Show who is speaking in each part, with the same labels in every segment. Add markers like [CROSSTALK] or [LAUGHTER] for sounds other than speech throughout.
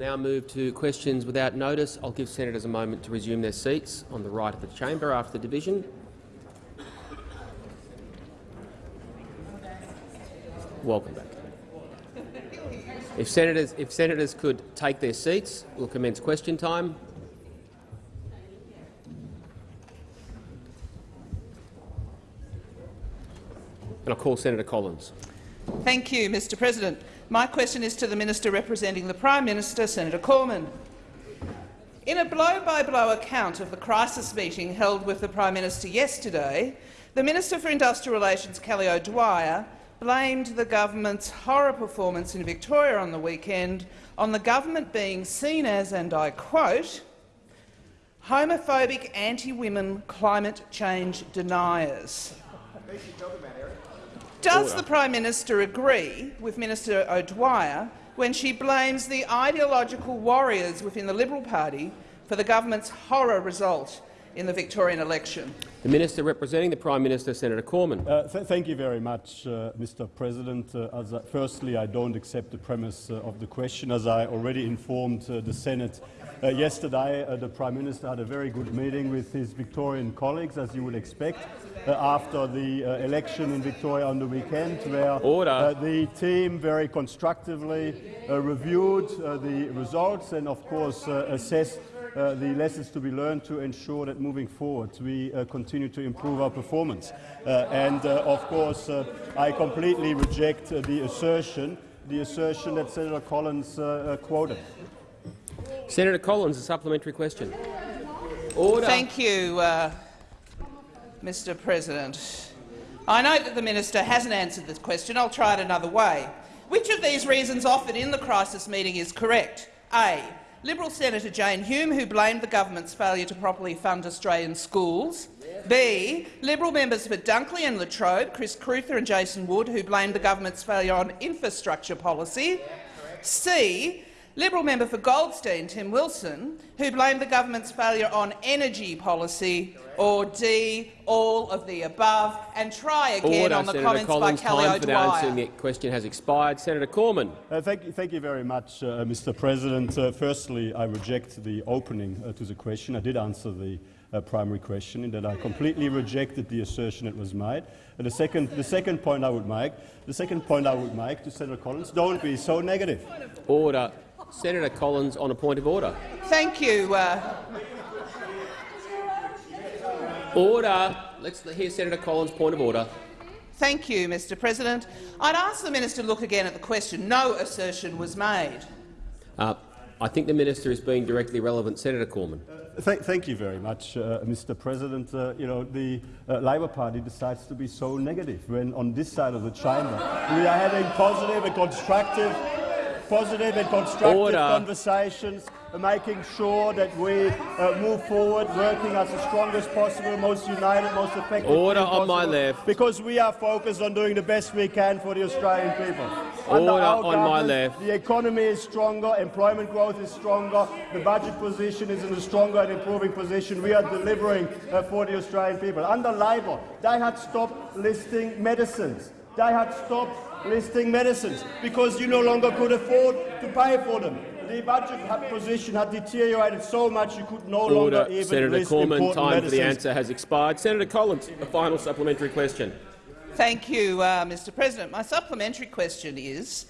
Speaker 1: now move to questions without notice. I'll give senators a moment to resume their seats on the right of the chamber after the division. Welcome back. If senators, if senators could take their seats, we'll commence question time. And I'll call Senator Collins.
Speaker 2: Thank you, Mr President. My question is to the Minister representing the Prime Minister, Senator Cormann. In a blow-by-blow -blow account of the crisis meeting held with the Prime Minister yesterday, the Minister for Industrial Relations, Kelly O'Dwyer, blamed the government's horror performance in Victoria on the weekend on the government being seen as, and I quote, homophobic anti-women climate change deniers. Does the Prime Minister agree with Minister O'Dwyer when she blames the ideological warriors within the Liberal Party for the government's horror result in the Victorian election?
Speaker 1: The Minister representing the Prime Minister, Senator Cormann.
Speaker 3: Uh, th thank you very much, uh, Mr President. Uh, I, firstly, I don't accept the premise uh, of the question. As I already informed uh, the Senate uh, yesterday, the Prime Minister had a very good meeting with his Victorian colleagues, as you would expect. Uh, after the uh, election in Victoria on the weekend, where uh, the team very constructively reviewed the results and, of course, assessed uh, the lessons to be learned to ensure that moving forward we uh, continue to improve our performance. Uh, and of course, I completely reject the assertion, the assertion that Senator Collins quoted.
Speaker 1: Senator Collins, a supplementary question. Order.
Speaker 2: Thank you. Uh, Mr President. I note that the minister hasn't answered this question. I'll try it another way. Which of these reasons offered in the crisis meeting is correct? A. Liberal Senator Jane Hume, who blamed the government's failure to properly fund Australian schools. B. Liberal members for Dunkley and Latrobe, Chris Crewther and Jason Wood, who blamed the government's failure on infrastructure policy. C. Liberal member for Goldstein, Tim Wilson, who blamed the government's failure on energy policy, or D, all of the above, and try again
Speaker 1: Order,
Speaker 2: on the
Speaker 1: Senator
Speaker 2: comments
Speaker 1: Collins,
Speaker 2: by Kelly
Speaker 1: time
Speaker 2: O'Dwyer.
Speaker 1: For answering the question has expired. Senator Cormann.
Speaker 3: Uh, thank, you, thank you very much, uh, Mr. President. Uh, firstly, I reject the opening uh, to the question. I did answer the uh, primary question in that I completely rejected the assertion that was made. And the second, the second point I would make, the second point I would make to Senator Collins: don't be so negative.
Speaker 1: Order. Senator Collins on a point of order.
Speaker 2: Thank you. Uh...
Speaker 1: Order. Let's hear Senator Collins' point of order.
Speaker 2: Thank you, Mr President. I'd ask the minister to look again at the question. No assertion was made.
Speaker 1: Uh, I think the minister is being directly relevant. Senator Cormann.
Speaker 3: Uh, th thank you very much, uh, Mr. President. Uh, you know, the uh, Labor Party decides to be so negative when on this side of the chamber we are having positive and constructive positive and constructive Order. conversations, making sure that we uh, move forward, working as the strongest possible, most united, most effective.
Speaker 1: Order on my left.
Speaker 3: Because we are focused on doing the best we can for the Australian people.
Speaker 1: Order on my left.
Speaker 3: The economy is stronger, employment growth is stronger, the budget position is in a stronger and improving position. We are delivering uh, for the Australian people. Under Labor, they had stopped listing medicines. They had stopped listing medicines because you no longer could afford to pay for them. The budget position had deteriorated so much you could no
Speaker 1: Order.
Speaker 3: longer even
Speaker 1: Senator
Speaker 3: list
Speaker 1: Cormann,
Speaker 3: important
Speaker 1: time
Speaker 3: medicines.
Speaker 1: for the answer has expired. Senator Collins, a final supplementary question.
Speaker 2: Thank you, uh, Mr President. My supplementary question is,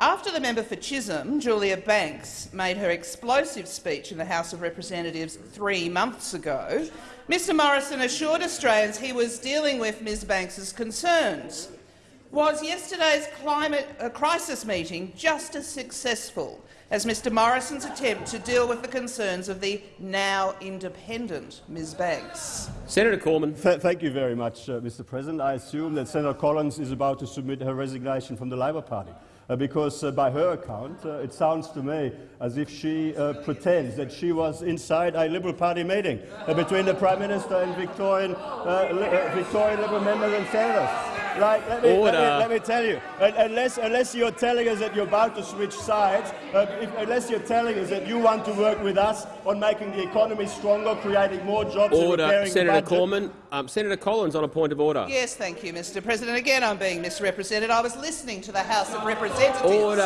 Speaker 2: after the member for Chisholm, Julia Banks, made her explosive speech in the House of Representatives three months ago, Mr Morrison assured Australians he was dealing with Ms Banks's concerns. Was yesterday's climate uh, crisis meeting just as successful as Mr Morrison's attempt to deal with the concerns of the now independent Ms Banks?
Speaker 1: Senator Cormann.
Speaker 3: Th thank you very much, uh, Mr President. I assume that Senator Collins is about to submit her resignation from the Labor Party. Uh, because uh, by her account, uh, it sounds to me as if she uh, pretends that she was inside a Liberal Party meeting between the Prime Minister and Victorian, Victorian Liberal members and senators. Right, let me, let me, let me, tell you, unless, unless you're telling us that you're about to switch sides, uh, if, unless you're telling us that you want to work with us on making the economy stronger, creating more jobs
Speaker 1: order.
Speaker 3: and repairing
Speaker 1: Senator
Speaker 3: the budget.
Speaker 1: Cormann, um, Senator Collins on a point of order.
Speaker 2: Yes, thank you, Mr President. Again, I'm being misrepresented. I was listening to the House of Representatives.
Speaker 1: Order.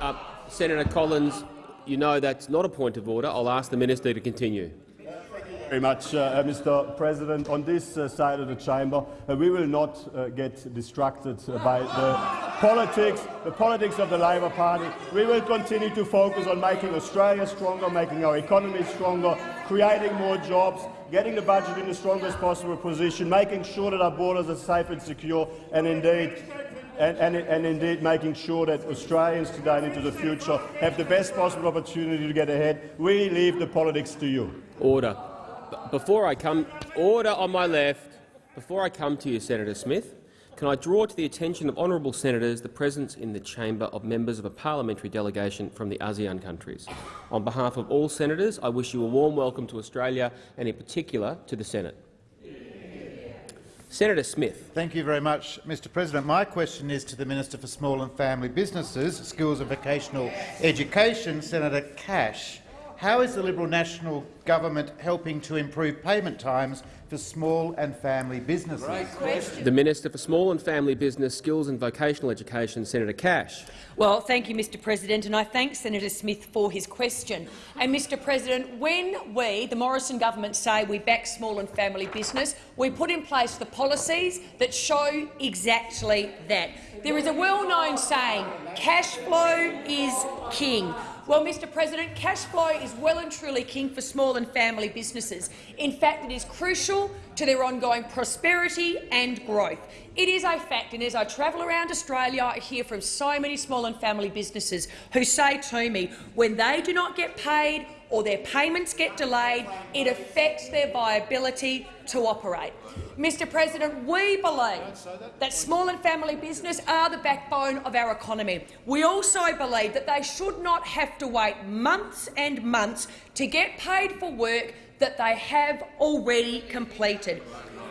Speaker 1: Uh, Senator Collins, you know that's not a point of order. I'll ask the minister to continue.
Speaker 3: Very much, uh, Mr. President. On this uh, side of the chamber, uh, we will not uh, get distracted uh, by the politics, the politics of the Labor Party. We will continue to focus on making Australia stronger, making our economy stronger, creating more jobs, getting the budget in the strongest possible position, making sure that our borders are safe and secure, and indeed and, and, and, indeed making sure that Australians today and into the future have the best possible opportunity to get ahead. We leave the politics to you.
Speaker 1: Order. Before I come, order on my left. Before I come to you, Senator Smith, can I draw to the attention of honourable senators the presence in the chamber of members of a parliamentary delegation from the ASEAN countries? On behalf of all senators, I wish you a warm welcome to Australia and, in particular, to the Senate. Senator Smith.
Speaker 4: Thank you very much, Mr President. My question is to the Minister for Small and Family Businesses, Skills and Vocational Education, Senator Cash. How is the Liberal National Government helping to improve payment times for small and family businesses?
Speaker 1: The Minister for Small and Family Business, Skills and Vocational Education, Senator Cash.
Speaker 5: Well, thank you, Mr President, and I thank Senator Smith for his question. And, Mr President, when we, the Morrison government, say we back small and family business, we put in place the policies that show exactly that. There is a well-known saying, cash flow is king. Well, Mr President, cash flow is well and truly king for small and family businesses. In fact, it is crucial to their ongoing prosperity and growth. It is a fact, and as I travel around Australia, I hear from so many small and family businesses who say to me, when they do not get paid or their payments get delayed, it affects their viability to operate. Mr President, we believe that small and family business are the backbone of our economy. We also believe that they should not have to wait months and months to get paid for work that they have already completed.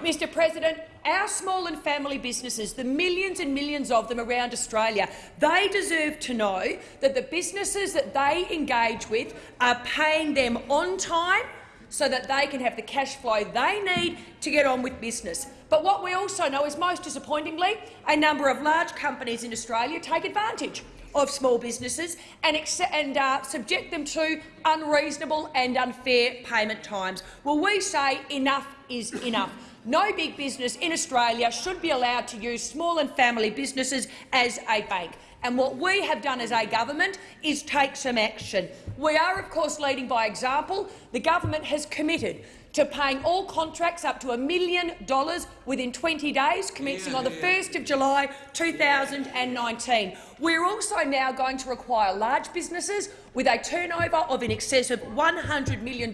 Speaker 5: Mr President, our small and family businesses, the millions and millions of them around Australia, they deserve to know that the businesses that they engage with are paying them on time so that they can have the cash flow they need to get on with business. But what we also know is, most disappointingly, a number of large companies in Australia take advantage of small businesses and, and uh, subject them to unreasonable and unfair payment times. Well, we say enough is enough. No big business in Australia should be allowed to use small and family businesses as a bank. And what we have done as a government is take some action. We are, of course, leading by example. The government has committed to paying all contracts up to a million dollars within 20 days, commencing on the 1st of July 2019. We're also now going to require large businesses with a turnover of in excess of $100 million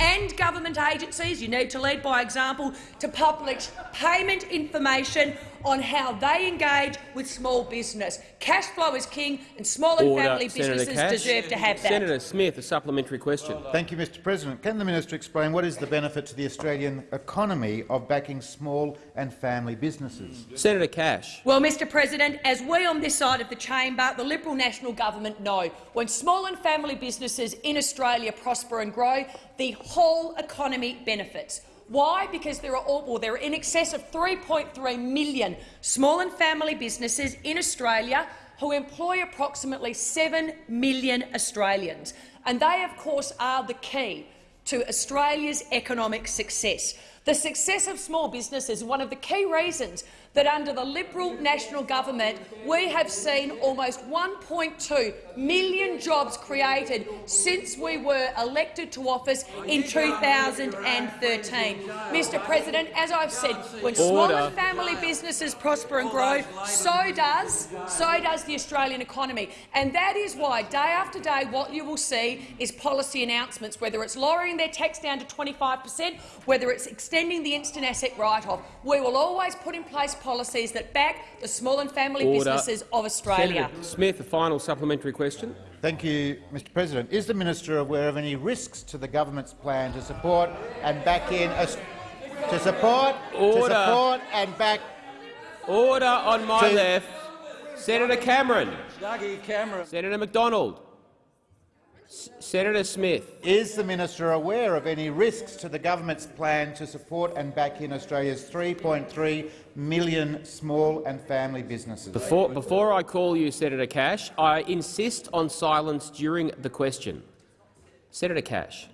Speaker 5: and government agencies, you need to lead by example, to publish payment information on how they engage with small business. Cash flow is king, and small and
Speaker 1: Order.
Speaker 5: family
Speaker 1: Senator
Speaker 5: businesses
Speaker 1: Cash.
Speaker 5: deserve to have that.
Speaker 1: Senator Smith, a supplementary question.
Speaker 4: Uh, Thank you, Mr President. Can the minister explain what is the benefit to the Australian economy of backing small and family businesses?
Speaker 1: Senator Cash.
Speaker 5: Well, Mr President, as we on this side of the chamber, the Liberal National Government know, when small and family businesses in Australia prosper and grow, the whole economy benefits. Why? Because there are, all, well, there are in excess of 3.3 million small and family businesses in Australia who employ approximately 7 million Australians. And they, of course, are the key to Australia's economic success. The success of small business is one of the key reasons that under the Liberal National Government we have seen almost 1.2 million jobs created since we were elected to office in 2013. Mr President, as I've said, when small and family businesses prosper and grow, so does, so does the Australian economy. And that is why, day after day, what you will see is policy announcements, whether it's lowering their tax down to 25 per cent, whether it's extending the instant asset write-off. We will always put in place policies that back the small and family
Speaker 1: Order.
Speaker 5: businesses of Australia.
Speaker 1: Senator Smith, a final supplementary question.
Speaker 4: Thank you, Mr President. Is the minister aware of any risks to the government's plan to support and back in a, to support
Speaker 1: Order.
Speaker 4: to support and back
Speaker 1: Order on my left. Senator Cameron.
Speaker 6: Dougie Cameron.
Speaker 1: Senator McDonald. Senator Smith.
Speaker 4: Is the minister aware of any risks to the government's plan to support and back in Australia's 3.3 million small and family businesses?
Speaker 1: Before, before I call you, Senator Cash, I insist on silence during the question. Senator Cash.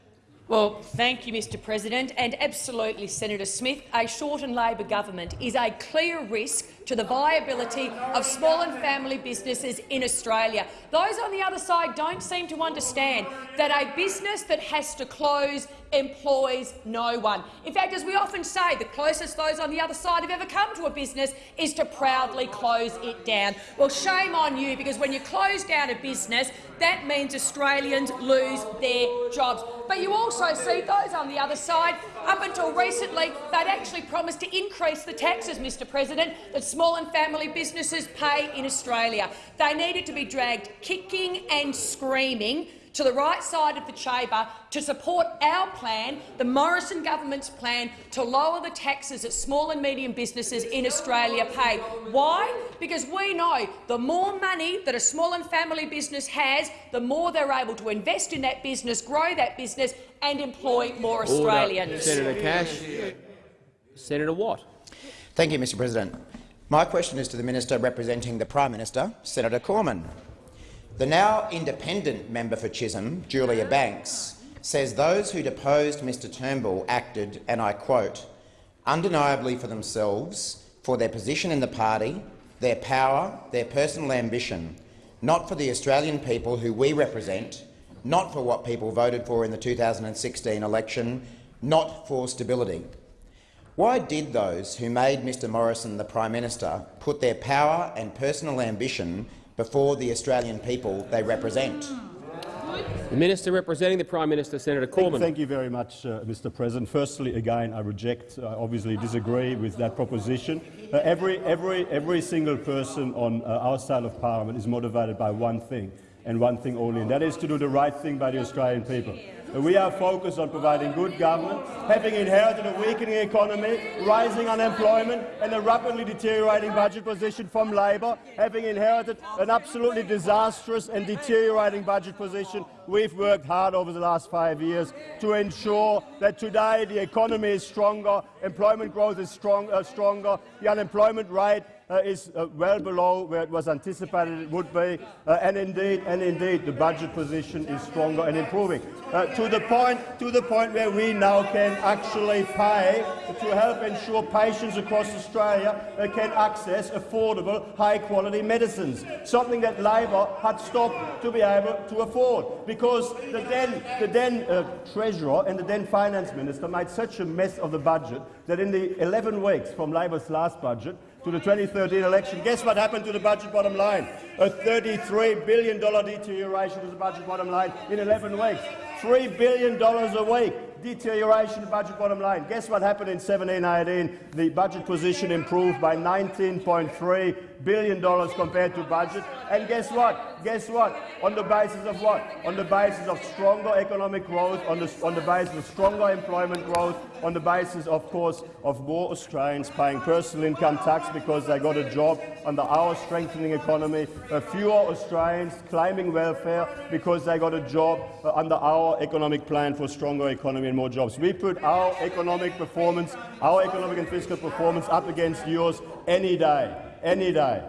Speaker 5: Well, thank you, Mr President, and absolutely, Senator Smith, a Shorten Labor government is a clear risk to the viability of small and family businesses in Australia. Those on the other side don't seem to understand that a business that has to close employs no one. In fact, as we often say, the closest those on the other side have ever come to a business is to proudly close it down. Well, shame on you, because when you close down a business, that means Australians lose their jobs. But you also see those on the other side, up until recently, they'd actually promised to increase the taxes, Mr President, that small and family businesses pay in Australia. They needed to be dragged kicking and screaming to the right side of the chamber to support our plan, the Morrison government's plan to lower the taxes that small and medium businesses in Australia pay. Why? Because we know the more money that a small and family business has, the more they're able to invest in that business, grow that business and employ more
Speaker 1: Order.
Speaker 5: Australians.
Speaker 1: Senator Cash. Senator Watt.
Speaker 6: Thank you, Mr President. My question is to the Minister representing the Prime Minister, Senator Cormann. The now independent member for Chisholm, Julia Banks, says those who deposed Mr Turnbull acted, and I quote, undeniably for themselves, for their position in the party, their power, their personal ambition, not for the Australian people who we represent, not for what people voted for in the 2016 election, not for stability. Why did those who made Mr Morrison the Prime Minister put their power and personal ambition before the Australian people they represent?
Speaker 1: The Minister representing the Prime Minister, Senator
Speaker 3: Thank,
Speaker 1: Cormann.
Speaker 3: thank you very much, uh, Mr. President. Firstly, again, I reject, I obviously disagree with that proposition. Uh, every, every, every single person on uh, our side of Parliament is motivated by one thing, and one thing only, and that is to do the right thing by the Australian people. We are focused on providing good government, having inherited a weakening economy, rising unemployment and a rapidly deteriorating budget position from Labor, having inherited an absolutely disastrous and deteriorating budget position. We've worked hard over the last five years to ensure that today the economy is stronger, employment growth is strong, uh, stronger, the unemployment rate uh, is uh, well below where it was anticipated it would be, uh, and indeed, and indeed, the budget position is stronger and improving. Uh, to the point, to the point where we now can actually pay to help ensure patients across Australia uh, can access affordable, high-quality medicines, something that Labor had stopped to be able to afford, because the then, the then uh, treasurer and the then finance minister made such a mess of the budget that in the 11 weeks from Labor's last budget, to the 2013 election, guess what happened to the budget bottom line? A $33 billion deterioration of the budget bottom line in 11 weeks. $3 billion a week deterioration of the budget bottom line. Guess what happened in 17-18? The budget position improved by $19.3 billion dollars compared to budget. And guess what? Guess what? On the basis of what? On the basis of stronger economic growth, on the, on the basis of stronger employment growth, on the basis, of course, of more Australians paying personal income tax because they got a job under our strengthening economy, uh, fewer Australians claiming welfare because they got a job uh, under our economic plan for stronger economy and more jobs. We put our economic performance, our economic and fiscal performance up against yours any day, any day.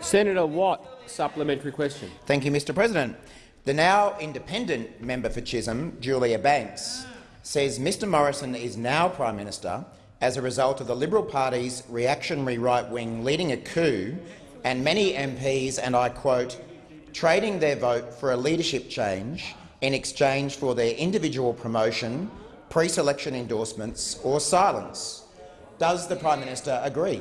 Speaker 1: Senator Watt, supplementary question.
Speaker 6: Thank you, Mr President. The now independent member for Chisholm, Julia Banks, says Mr Morrison is now Prime Minister as a result of the Liberal Party's reactionary right wing leading a coup and many MPs, and I quote, trading their vote for a leadership change in exchange for their individual promotion, pre-selection endorsements or silence. Does the Prime Minister agree?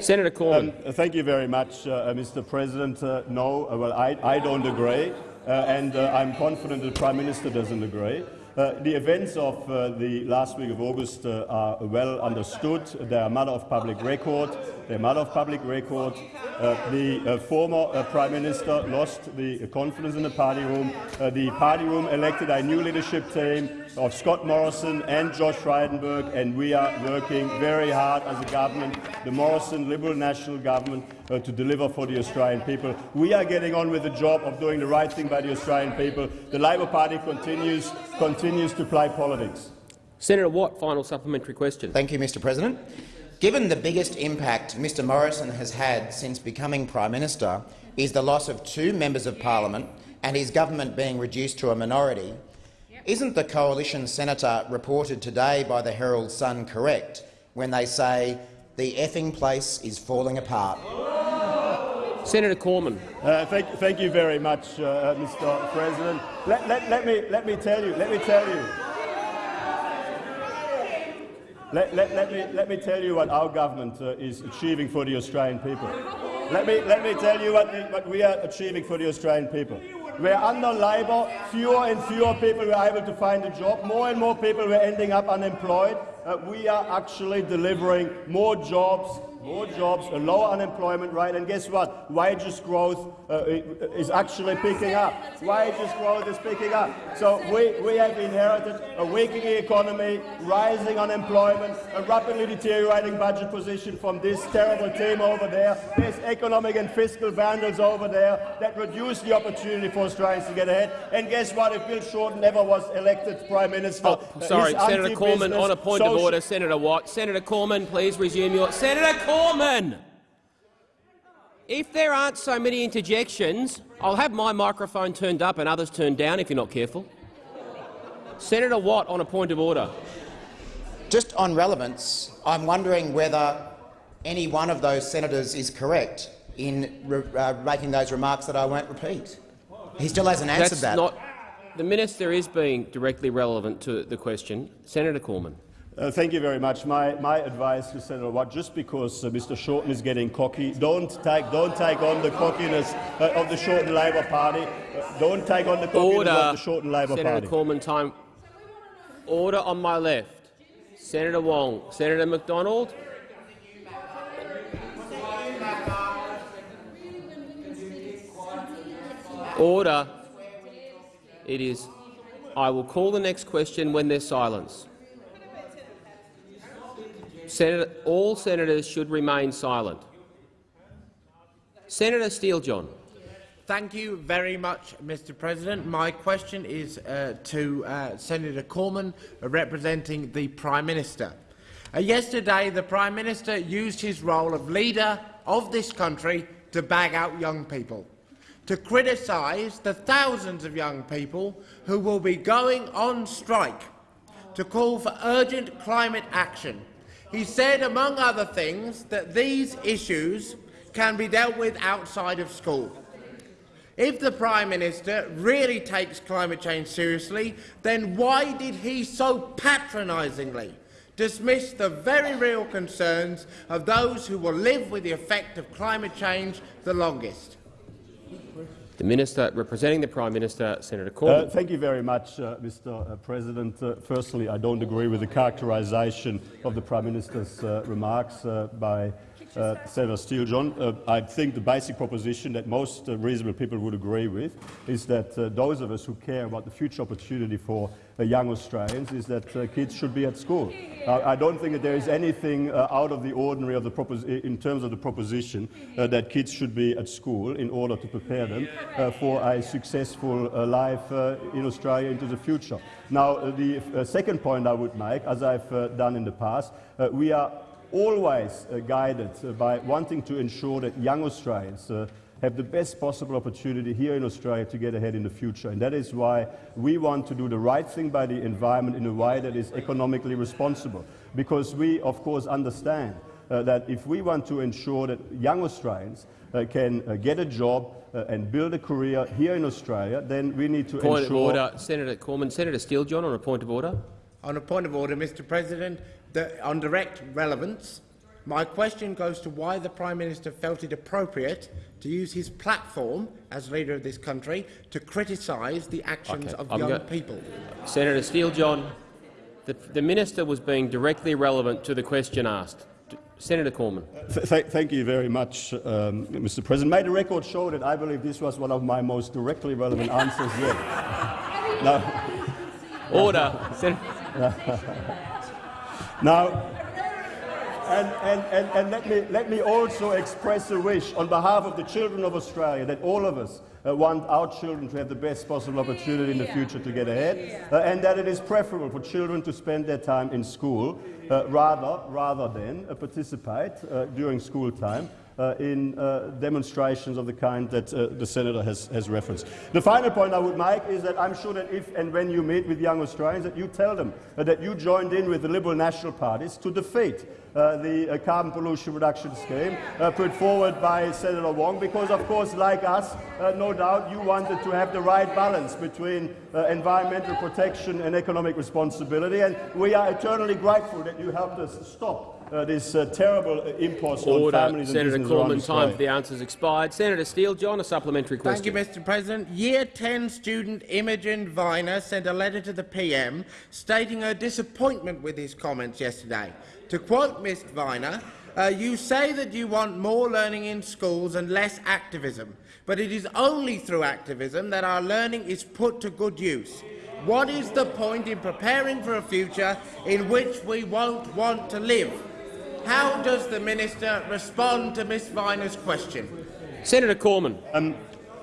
Speaker 1: Senator Cormann.
Speaker 3: Um, thank you very much, uh, Mr. President. Uh, no, uh, well, I, I don't agree, uh, and uh, I'm confident the Prime Minister doesn't agree. Uh, the events of uh, the last week of August uh, are well understood. They are matter of public record. They're matter of public record. Uh, the uh, former uh, Prime Minister lost the confidence in the party room. Uh, the party room elected a new leadership team of Scott Morrison and Josh Frydenberg, and we are working very hard as a government, the Morrison Liberal National Government, uh, to deliver for the Australian people. We are getting on with the job of doing the right thing by the Australian people. The Labor Party continues, continues to play politics.
Speaker 1: Senator Watt, final supplementary question.
Speaker 6: Thank you, Mr President. Given the biggest impact Mr Morrison has had since becoming Prime Minister is the loss of two members of parliament and his government being reduced to a minority, isn't the coalition senator reported today by the Herald Sun correct when they say the effing place is falling apart?
Speaker 1: Senator Cormann.
Speaker 3: Uh, thank, thank you very much, uh, Mr. President. Let, let, let, me, let me tell you. Let me tell you. Let, let, let, me, let me tell you what our government uh, is achieving for the Australian people. Let me, let me tell you what, the, what we are achieving for the Australian people. Where under Labor, fewer and fewer people were able to find a job, more and more people were ending up unemployed. Uh, we are actually delivering more jobs, more jobs, a lower unemployment rate, and guess what? Wages growth uh, is actually picking up. Wages growth is picking up. So we, we have inherited a weakening economy, rising unemployment, a rapidly deteriorating budget position from this terrible team over there. There's economic and fiscal vandals over there that reduce the opportunity for Australians to get ahead. And guess what? If Bill Shorten never was elected Prime Minister,
Speaker 1: Oh, sorry, Senator Cormann, on a point of order. Senator Watt. Senator Cormann, please resume your... Senator Cormann! If there aren't so many interjections, I'll have my microphone turned up and others turned down if you're not careful. Senator Watt, on a point of order.
Speaker 6: Just on relevance, I'm wondering whether any one of those senators is correct in uh, making those remarks that I won't repeat. He still hasn't answered
Speaker 1: That's
Speaker 6: that.
Speaker 1: not. The minister is being directly relevant to the question. Senator Cormann.
Speaker 3: Uh, thank you very much. My, my advice to Senator Watt, just because uh, Mr Shorten is getting cocky, don't take, don't take on the cockiness uh, of the Shorten Labor Party. Uh, don't take on the cockiness
Speaker 1: Order.
Speaker 3: of the Shorten Labor
Speaker 1: Senator
Speaker 3: Party.
Speaker 1: Cormann, time. Order on my left. Senator Wong. Senator McDonald. Order. It is. I will call the next question when there's silence. Senator, all senators should remain silent. Senator Steele-John.
Speaker 7: Thank you very much, Mr President. My question is uh, to uh, Senator Cormann, uh, representing the Prime Minister. Uh, yesterday, the Prime Minister used his role of leader of this country to bag out young people, to criticise the thousands of young people who will be going on strike, to call for urgent climate action. He said, among other things, that these issues can be dealt with outside of school. If the Prime Minister really takes climate change seriously, then why did he so patronisingly dismiss the very real concerns of those who will live with the effect of climate change the longest?
Speaker 1: The Minister representing the Prime Minister, Senator Cormann.
Speaker 3: Uh, thank you very much, uh, Mr. uh, President. Uh, firstly, I don't agree with the characterisation of the Prime Minister's uh, remarks uh, by uh, Senator Steele-John. Uh, I think the basic proposition that most uh, reasonable people would agree with is that uh, those of us who care about the future opportunity for uh, young Australians is that uh, kids should be at school. I don't think that there is anything out of the ordinary of the in terms of the proposition that kids should be at school in order to prepare them for a successful life in Australia into the future. Now, the second point I would make, as I've done in the past, we are always uh, guided uh, by wanting to ensure that young Australians uh, have the best possible opportunity here in Australia to get ahead in the future. And that is why we want to do the right thing by the environment in a way that is economically responsible. Because we, of course, understand uh, that if we want to ensure that young Australians uh, can uh, get a job uh, and build a career here in Australia, then we need to
Speaker 1: Point of
Speaker 3: ensure
Speaker 1: order. Senator Cormann. Senator Steele-John on a point of order.
Speaker 7: On a point of order, Mr President, the, on direct relevance, My question goes to why the Prime Minister felt it appropriate to use his platform as leader of this country to criticise the actions
Speaker 1: Okay,
Speaker 7: of
Speaker 1: I'm
Speaker 7: young people.
Speaker 1: Senator Steele John, the, the minister was being directly relevant to the question asked. D- Senator Cormann.
Speaker 3: Th th thank you very much, um, Mr. President. May the record show that I believe this was one of my most directly relevant answers yet. [LAUGHS] now,
Speaker 1: Order. [LAUGHS] Sen-
Speaker 3: now and, and, and, and let, me, let me also express a wish on behalf of the children of Australia that all of us uh, want our children to have the best possible opportunity in the future to get ahead, uh, and that it is preferable for children to spend their time in school uh, rather, rather than uh, participate uh, during school time in uh, demonstrations of the kind that uh, the senator has, has referenced. The final point I would make is that I'm sure that if and when you meet with young Australians, that you tell them uh, that you joined in with the Liberal National parties to defeat uh, the uh, carbon pollution reduction scheme uh, put forward by Senator Wong, because of course, like us, uh, no doubt you wanted to have the right balance between uh, environmental protection and economic responsibility, and we are eternally grateful that you helped us stop uh, this uh, terrible uh, impulse on
Speaker 1: Order.
Speaker 3: families and
Speaker 1: Senator
Speaker 3: businesses around
Speaker 1: time for the answers expired. Senator Steele John, a supplementary question.
Speaker 7: Thank you, Mr President. Year 10 student Imogen Viner sent a letter to the PM stating her disappointment with his comments yesterday. To quote Ms Viner, uh, you say that you want more learning in schools and less activism, but it is only through activism that our learning is put to good use. What is the point in preparing for a future in which we won't want to live? How does the minister respond to Ms Viner's question?
Speaker 1: Senator Cormann.
Speaker 3: Um,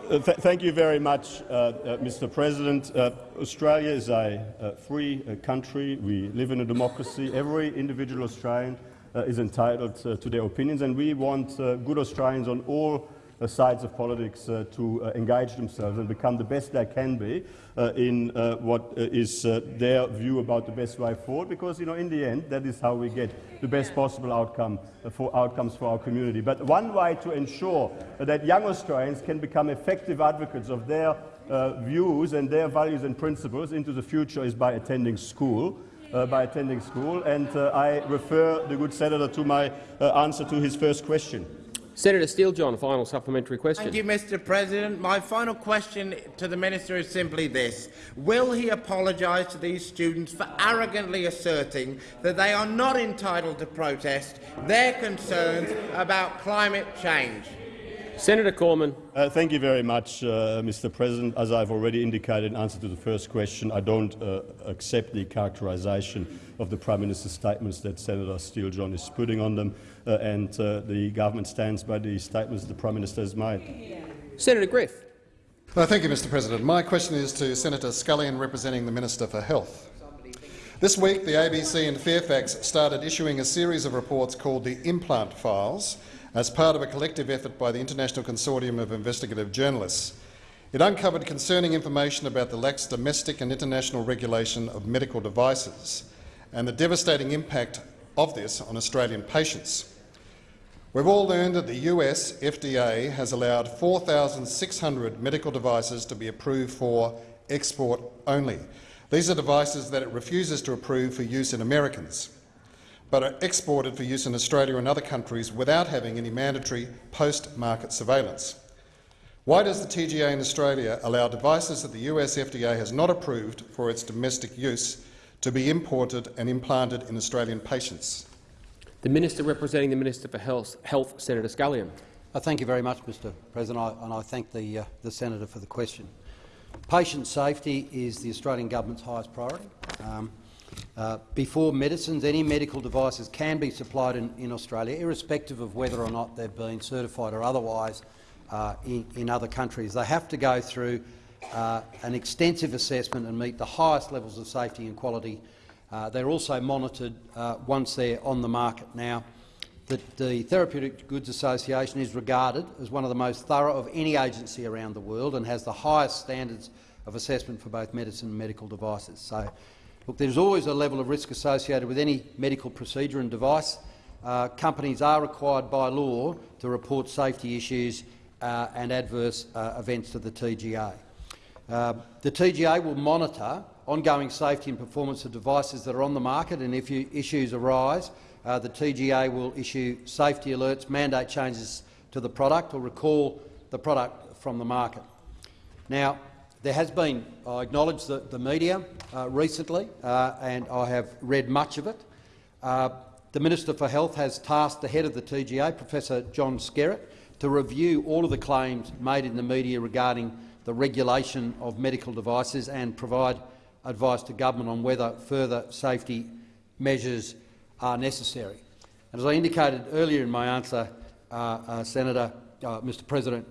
Speaker 3: uh, th thank you very much, uh, uh, Mr. President. Uh, Australia is a uh, free uh, country. We live in a democracy. Every individual Australian uh, is entitled uh, to their opinions, and we want uh, good Australians on all sides of politics uh, to uh, engage themselves and become the best they can be uh, in uh, what uh, is uh, their view about the best way forward. Because, you know, in the end, that is how we get the best possible outcome uh, for outcomes for our community. But one way to ensure that young Australians can become effective advocates of their uh, views and their values and principles into the future is by attending school. Uh, by attending school, and uh, I refer the good senator to my uh, answer to his first question.
Speaker 1: Senator Steele John, final supplementary question.
Speaker 7: Thank you, Mr President. My final question to the minister is simply this. Will he apologise to these students for arrogantly asserting that they are not entitled to protest their concerns about climate change?
Speaker 1: Senator Cormann.
Speaker 3: Uh, thank you very much, uh, Mr. President. As I've already indicated in answer to the first question, I don't uh, accept the characterisation of the Prime Minister's statements that Senator Steele John is putting on them, and uh, the government stands by the statements the Prime Minister has made.
Speaker 1: Senator Griff.
Speaker 8: Uh, thank you, Mr President. My question is to Senator Scullion, representing the Minister for Health. This week, the ABC and Fairfax started issuing a series of reports called the Implant Files as part of a collective effort by the International Consortium of Investigative Journalists. It uncovered concerning information about the lax domestic and international regulation of medical devices and the devastating impact of this on Australian patients. We've all learned that the US FDA has allowed 4,600 medical devices to be approved for export only. These are devices that it refuses to approve for use in Americans, but are exported for use in Australia and other countries without having any mandatory post-market surveillance. Why does the TGA in Australia allow devices that the US FDA has not approved for its domestic use to be imported and implanted in Australian patients?
Speaker 1: The Minister representing the Minister for Health, Health Senator Scullion.
Speaker 9: Uh, thank you very much, Mr President, and I thank the, uh, the senator for the question. Patient safety is the Australian government's highest priority. Um, uh, before medicines, any medical devices can be supplied in, in Australia, irrespective of whether or not they've been certified or otherwise uh, in, in other countries. They have to go through uh, an extensive assessment and meet the highest levels of safety and quality. Uh, they're also monitored uh, once they're on the market now. The, the Therapeutic Goods Association is regarded as one of the most thorough of any agency around the world and has the highest standards of assessment for both medicine and medical devices. So, look, there's always a level of risk associated with any medical procedure and device. Uh, companies are required by law to report safety issues uh, and adverse uh, events to the TGA. Uh, the TGA will monitor ongoing safety and performance of devices that are on the market, and if issues arise, uh, the TGA will issue safety alerts, mandate changes to the product or recall the product from the market. Now, there has been, I acknowledge the, the media uh, recently, uh, and I have read much of it. Uh, the Minister for Health has tasked the head of the TGA, Professor John Skerritt, to review all of the claims made in the media regarding the regulation of medical devices and provide advice to government on whether further safety measures are necessary. And as I indicated earlier in my answer, uh, uh, Senator, uh, Mr President,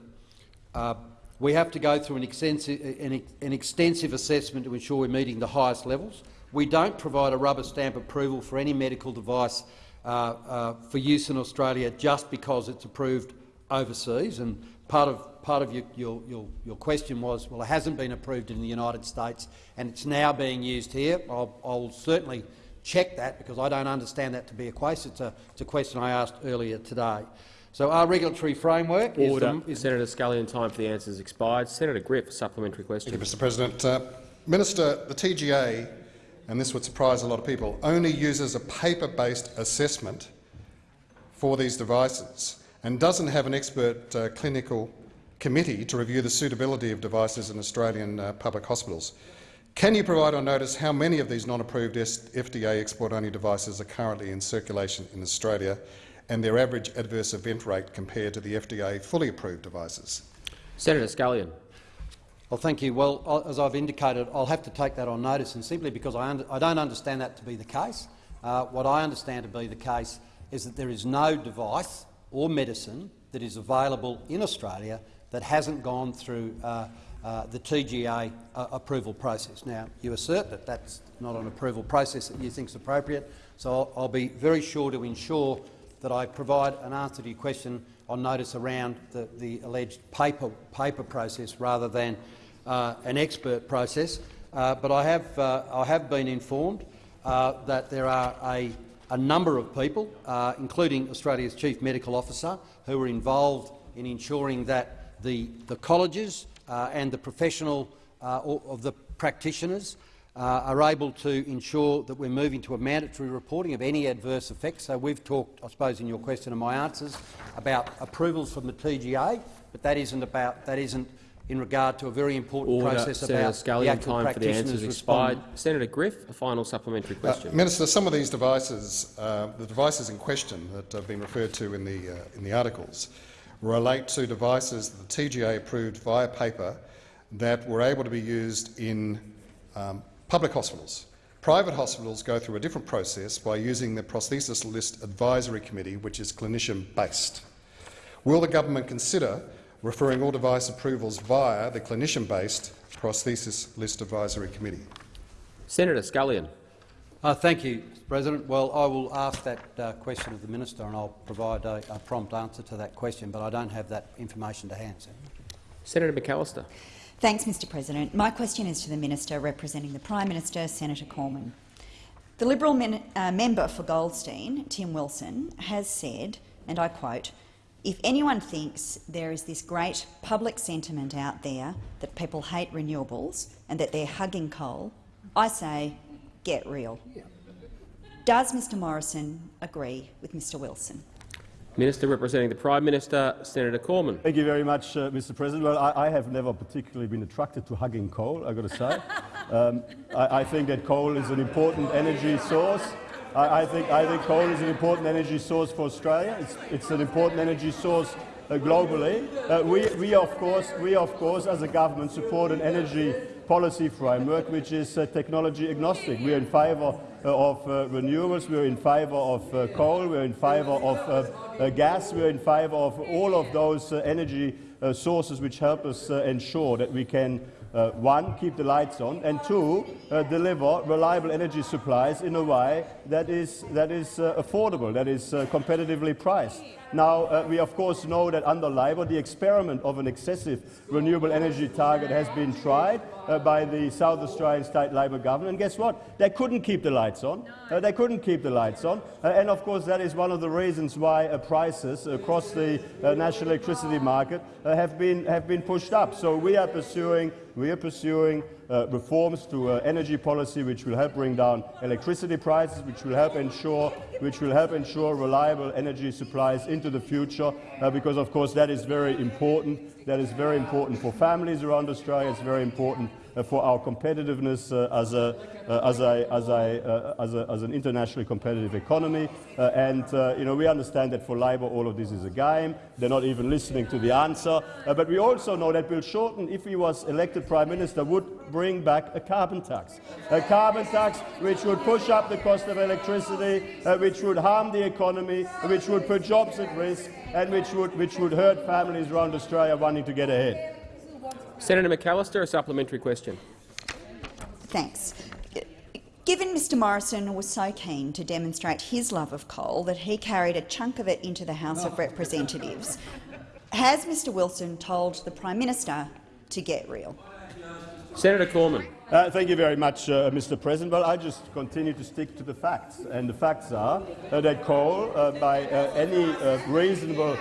Speaker 9: uh, we have to go through an extensive, an, an extensive assessment to ensure we're meeting the highest levels. We don't provide a rubber stamp approval for any medical device uh, uh, for use in Australia just because it's approved overseas. And part of, part of your, your, your, your question was, well, it hasn't been approved in the United States and it's now being used here. I'll, I'll certainly check that because I don't understand that to be a case. It's a, it's a question I asked earlier today. So our regulatory framework
Speaker 1: Order.
Speaker 9: is, the, is
Speaker 1: Senator Scullion, time for the answers expired. Senator Griff, supplementary question.
Speaker 8: Thank you, Mr President. Uh, Minister, the TGA, and this would surprise a lot of people, only uses a paper-based assessment for these devices and doesn't have an expert uh, clinical committee to review the suitability of devices in Australian uh, public hospitals. Can you provide on notice how many of these non-approved FDA export-only devices are currently in circulation in Australia and their average adverse event rate compared to the FDA fully approved devices?
Speaker 1: Senator Scullion.
Speaker 9: Well, thank you. Well, as I've indicated, I'll have to take that on notice, and simply because I, I don't understand that to be the case. Uh, what I understand to be the case is that there is no device or medicine that is available in Australia that hasn't gone through uh, uh, the TGA uh, approval process. Now, you assert that that's not an approval process that you think is appropriate, so I'll, I'll be very sure to ensure that I provide an answer to your question on notice around the, the alleged paper, paper process rather than uh, an expert process. Uh, but I have, uh, I have been informed uh, that there are a, a number of people, uh, including Australia's Chief Medical Officer, who are involved in ensuring that the, the colleges uh, and the professional of the practitioners uh, are able to ensure that we're moving to a mandatory reporting of any adverse effects. So we've talked, I suppose, in your question and my answers, about approvals from the TGA, but that isn't about that isn't in regard to a very important
Speaker 1: Order.
Speaker 9: process
Speaker 1: Senator
Speaker 9: about
Speaker 1: Scullion,
Speaker 9: the actual
Speaker 1: time for the answers expired. Senator Griff, a final supplementary
Speaker 8: Uh,
Speaker 1: question.
Speaker 8: Minister, some of these devices, uh, the devices in question that have been referred to in the, uh, in the articles, relate to devices that the TGA approved via paper that were able to be used in um, public hospitals. Private hospitals go through a different process by using the Prosthesis List Advisory Committee, which is clinician-based. Will the government consider referring all device approvals via the clinician-based Prosthesis List Advisory Committee?
Speaker 1: Senator Scullion.
Speaker 9: Uh, thank you, Mr President. Well, I will ask that uh, question of the minister and I'll provide a, a, prompt answer to that question, but I don't have that information to hand.
Speaker 1: Senator McAllister.
Speaker 10: Thanks, Mr President. My question is to the Minister representing the Prime Minister, Senator Cormann. The Liberal uh, member for Goldstein, Tim Wilson, has said, and I quote, if anyone thinks there is this great public sentiment out there that people hate renewables and that they're hugging coal, I say, get real. Does Mr Morrison agree with Mr Wilson?
Speaker 1: Minister representing the Prime Minister, Senator Cormann.
Speaker 3: Thank you very much, uh, Mr. President. Well, I, I, have never particularly been attracted to hugging coal, I've got to say. [LAUGHS] Um, I, I, think that coal is an important energy source. I, I, think, I think coal is an important energy source for Australia. It's, it's an important energy source uh, globally. Uh, we, we, of course, we, of course, as a government, support an energy policy framework which is uh, technology agnostic. We are in favour uh, of uh, renewables, we are in favour of uh, coal, we are in favour of gas, we are in favour of all of those energy sources which help us ensure that we can uh, one, keep the lights on, and two, uh, deliver reliable energy supplies in a way that is, that is uh, affordable, that is competitively priced. Now, uh, we of course know that under Labor, the experiment of an excessive renewable energy target has been tried uh, by the South Australian State Labor government. And guess what? They couldn't keep the lights on. Uh, they couldn't keep the lights on. Uh, and of course, that is one of the reasons why uh, prices across the uh, national electricity market have, been, have been pushed up. So we are pursuing, we are pursuing uh, reforms to uh, energy policy which will help bring down electricity prices, which will help ensure, which will help ensure reliable energy supplies into the future, uh, because of course that is very important. That is very important for families around Australia. It's very important for our competitiveness uh, as, a, uh, as, as, uh, as, a, as an internationally competitive economy. Uh, and uh, you know, we understand that for Labor all of this is a game. They're not even listening to the answer. but we also know that Bill Shorten, if he was elected Prime Minister, would bring back a carbon tax. A carbon tax which would push up the cost of electricity, which would harm the economy, which would put jobs at risk, and which would, which would hurt families around Australia wanting to get ahead.
Speaker 1: Senator McAllister, a supplementary question.
Speaker 10: Thanks. Given Mr Morrison was so keen to demonstrate his love of coal that he carried a chunk of it into the House of Representatives, has Mr Wilson told the Prime Minister to get real?
Speaker 1: Senator Cormann.
Speaker 3: Uh, thank you very much, uh, Mr. President. Well, I just continue to stick to the facts, and the facts are uh, that coal, uh, by uh, any uh, reasonable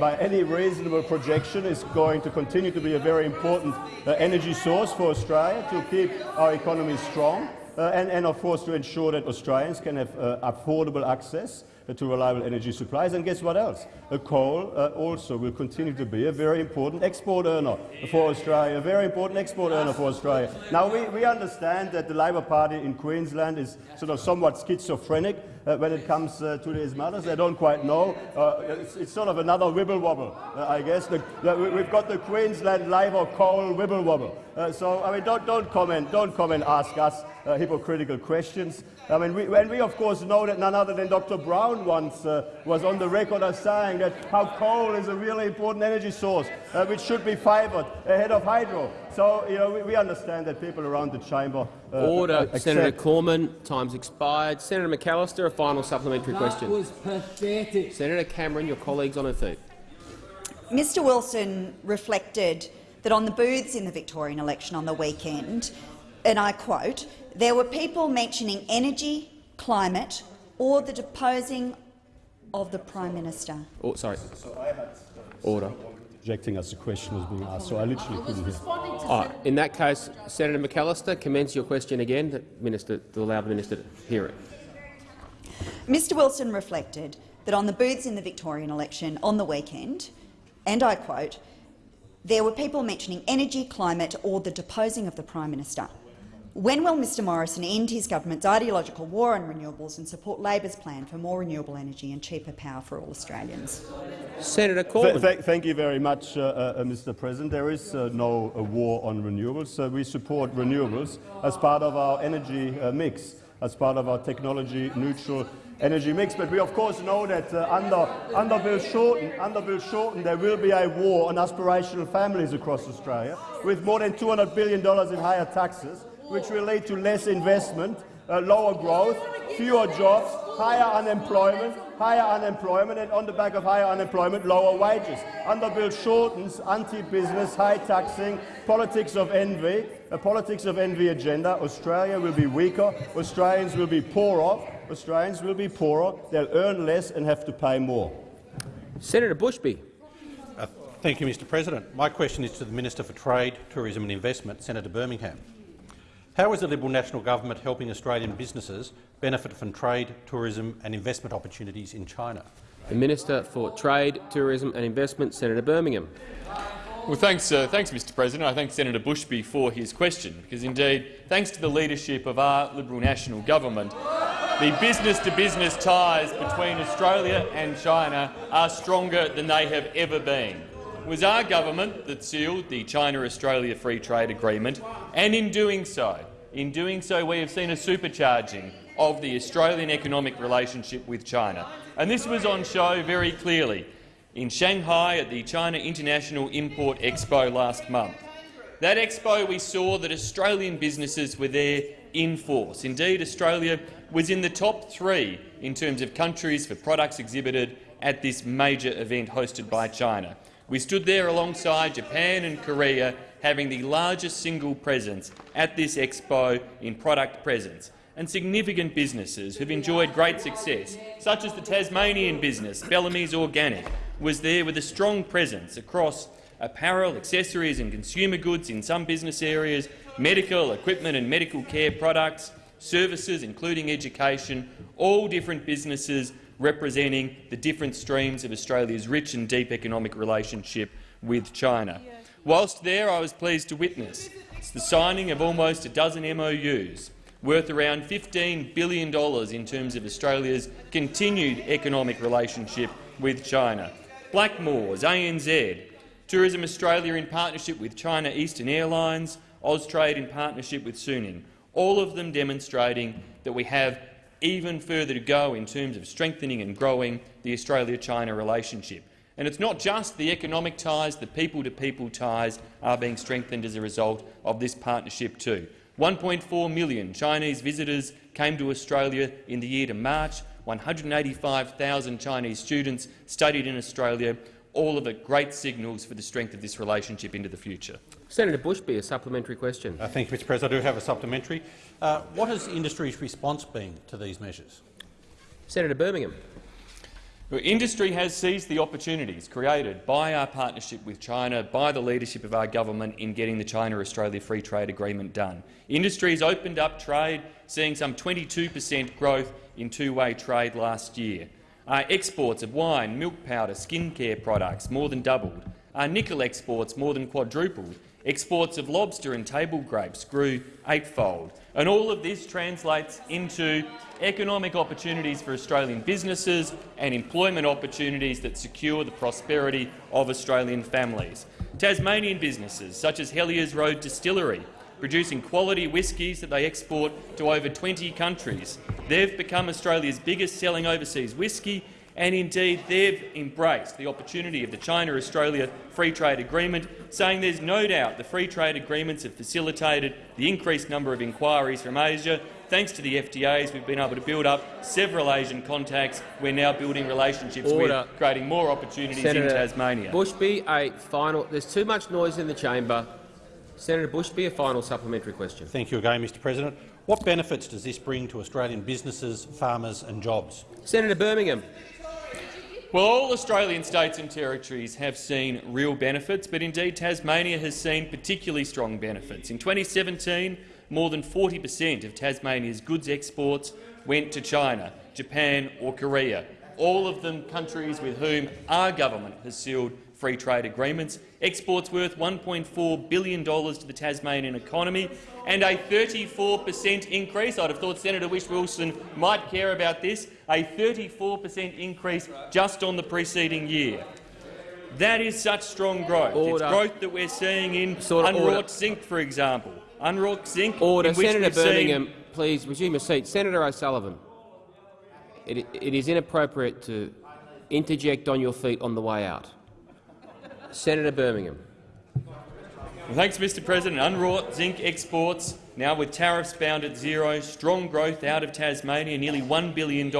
Speaker 3: by any reasonable projection, is going to continue to be a very important energy source for Australia to keep our economy strong, and, and, of course to ensure that Australians can have affordable access to reliable energy supplies. And guess what else? Uh, coal uh, also will continue to be a very important export earner for Australia, a very important export earner for Australia. Now, we, we understand that the Labor Party in Queensland is sort of somewhat schizophrenic uh, when it comes uh, to these matters. They don't quite know. Uh, it's, it's, sort of another wibble wobble, uh, I guess. The, the, we've got the Queensland Labor coal wibble wobble. so, I mean, don't, don't comment, don't comment, ask us hypocritical questions. I mean, we, and we of course know that none other than Dr. Brown once was on the record as saying that how coal is a really important energy source which should be favoured ahead of hydro. So, you know, we, we understand that people around the chamber uh,
Speaker 1: Order, Senator Cormann. Time's expired. Senator McAllister, a final supplementary
Speaker 11: that
Speaker 1: question.
Speaker 11: was pathetic.
Speaker 1: Senator Cameron, your colleagues on her feet.
Speaker 10: Mr Wilson reflected that on the booths in the Victorian election on the weekend, and I quote, there were people mentioning energy, climate or the deposing of the Prime Minister.
Speaker 1: Oh, sorry. Order.
Speaker 3: Objecting as the question was being asked, so I literally couldn't hear. Oh,
Speaker 1: in that case, Senator McAllister, commence your question again to, minister, to allow the minister to hear it.
Speaker 10: Mr Wilson reflected that on the booths in the Victorian election on the weekend, and I quote, there were people mentioning energy, climate or the deposing of the Prime Minister. When will Mr Morrison end his government's ideological war on renewables and support Labor's plan for more renewable energy and cheaper power for all Australians?
Speaker 1: Senator Cormann.
Speaker 3: Th th thank you very much, uh, uh, Mr President. There is uh, no uh, war on renewables. Uh, we support renewables as part of our energy uh, mix, as part of our technology-neutral energy mix. But we of course know that under, under, Bill Shorten, under Bill Shorten there will be a war on aspirational families across Australia, with more than $200 billion in higher taxes which relate to less investment, uh, lower growth, fewer jobs, higher unemployment, higher unemployment, and on the back of higher unemployment, lower wages. Under Bill Shorten's anti-business, high-taxing politics of envy, a politics of envy agenda, Australia will be weaker, Australians will be poorer, Australians will be poorer, they'll earn less and have to pay more.
Speaker 1: Senator Bushby.
Speaker 12: Uh, thank you, Mr President. My question is to the Minister for Trade, Tourism and Investment, Senator Birmingham. How is the Liberal National Government helping Australian businesses benefit from trade, tourism and investment opportunities in China?
Speaker 1: The Minister for Trade, Tourism and Investment, Senator Birmingham.
Speaker 13: Well, thanks, uh, thanks, Mr. President. I thank Senator Bushby for his question, because indeed, thanks to the leadership of our Liberal National Government, the business-to-business -business ties between Australia and China are stronger than they have ever been was our government that sealed the China-Australia Free Trade Agreement, and in doing so, in doing so, we have seen a supercharging of the Australian economic relationship with China. And this was on show very clearly in Shanghai at the China International Import Expo last month. That expo we saw that Australian businesses were there in force. Indeed, Australia was in the top three in terms of countries for products exhibited at this major event hosted by China. We stood there alongside Japan and Korea, having the largest single presence at this expo in product presence. And significant businesses have enjoyed great success, such as the Tasmanian business Bellamy's Organic, was there with a strong presence across apparel, accessories and consumer goods in some business areas, medical, equipment and medical care products, services including education, all different businesses representing the different streams of Australia's rich and deep economic relationship with China. Whilst there, I was pleased to witness the signing of almost a dozen MOUs worth around $15 billion in terms of Australia's continued economic relationship with China. Blackmores, ANZ, Tourism Australia in partnership with China Eastern Airlines, Austrade in partnership with Suning, all of them demonstrating that we have even further to go in terms of strengthening and growing the Australia-China relationship. And it's not just the economic ties, the people-to-people -people ties are being strengthened as a result of this partnership too. 1.4 million Chinese visitors came to Australia in the year to March. 185,000 Chinese students studied in Australia. All of it great signals for the strength of this relationship into the future.
Speaker 1: Senator Bushby, a supplementary question.
Speaker 12: Uh, thank you, Mr President. I do have a supplementary. Uh, what has the industry's response been to these measures?
Speaker 1: Senator Birmingham.
Speaker 13: Well, industry has seized the opportunities created by our partnership with China, by the leadership of our government in getting the China-Australia Free Trade Agreement done. Industry has opened up trade, seeing some 22 per cent growth in two-way trade last year. Our exports of wine, milk powder, skincare products more than doubled. Our nickel exports more than quadrupled. Exports of lobster and table grapes grew eightfold. And all of this translates into economic opportunities for Australian businesses and employment opportunities that secure the prosperity of Australian families. Tasmanian businesses, such as Hellyers Road Distillery, producing quality whiskies that they export to over 20 countries. They've become Australia's biggest selling overseas whisky and indeed they've embraced the opportunity of the China-Australia Free Trade Agreement, saying there's no doubt the free trade agreements have facilitated the increased number of inquiries from Asia. Thanks to the FTAs, we've been able to build up several Asian contacts. We're now building relationships
Speaker 1: Order.
Speaker 13: with, creating more opportunities
Speaker 1: Senator
Speaker 13: in Tasmania.
Speaker 1: Bushby, a final. There's too much noise in the chamber. Senator Bushby, a final supplementary question.
Speaker 12: Thank you again, Mr President. What benefits does this bring to Australian businesses, farmers and jobs?
Speaker 1: Senator Birmingham.
Speaker 13: Well, all Australian states and territories have seen real benefits, but indeed Tasmania has seen particularly strong benefits. In 2017, more than 40 per cent of Tasmania's goods exports went to China, Japan or Korea, all of them countries with whom our government has sealed free trade agreements, exports worth $1.4 billion to the Tasmanian economy, and a 34 per cent increase. I'd have thought Senator Whish-Wilson might care about this, a 34 per cent increase just on the preceding year. That is such strong growth.
Speaker 1: Order.
Speaker 13: It's growth that we're seeing in
Speaker 1: Sort of
Speaker 13: unwrought
Speaker 1: order.
Speaker 13: zinc, for example. Unwrought zinc,
Speaker 1: Order. Senator Birmingham, please resume your seat. Senator O'Sullivan, it, it is inappropriate to interject on your feet on the way out. Senator Birmingham.
Speaker 13: Well, thanks, Mr President. Unwrought zinc exports, now with tariffs bound at zero, strong growth out of Tasmania, nearly $1 billion.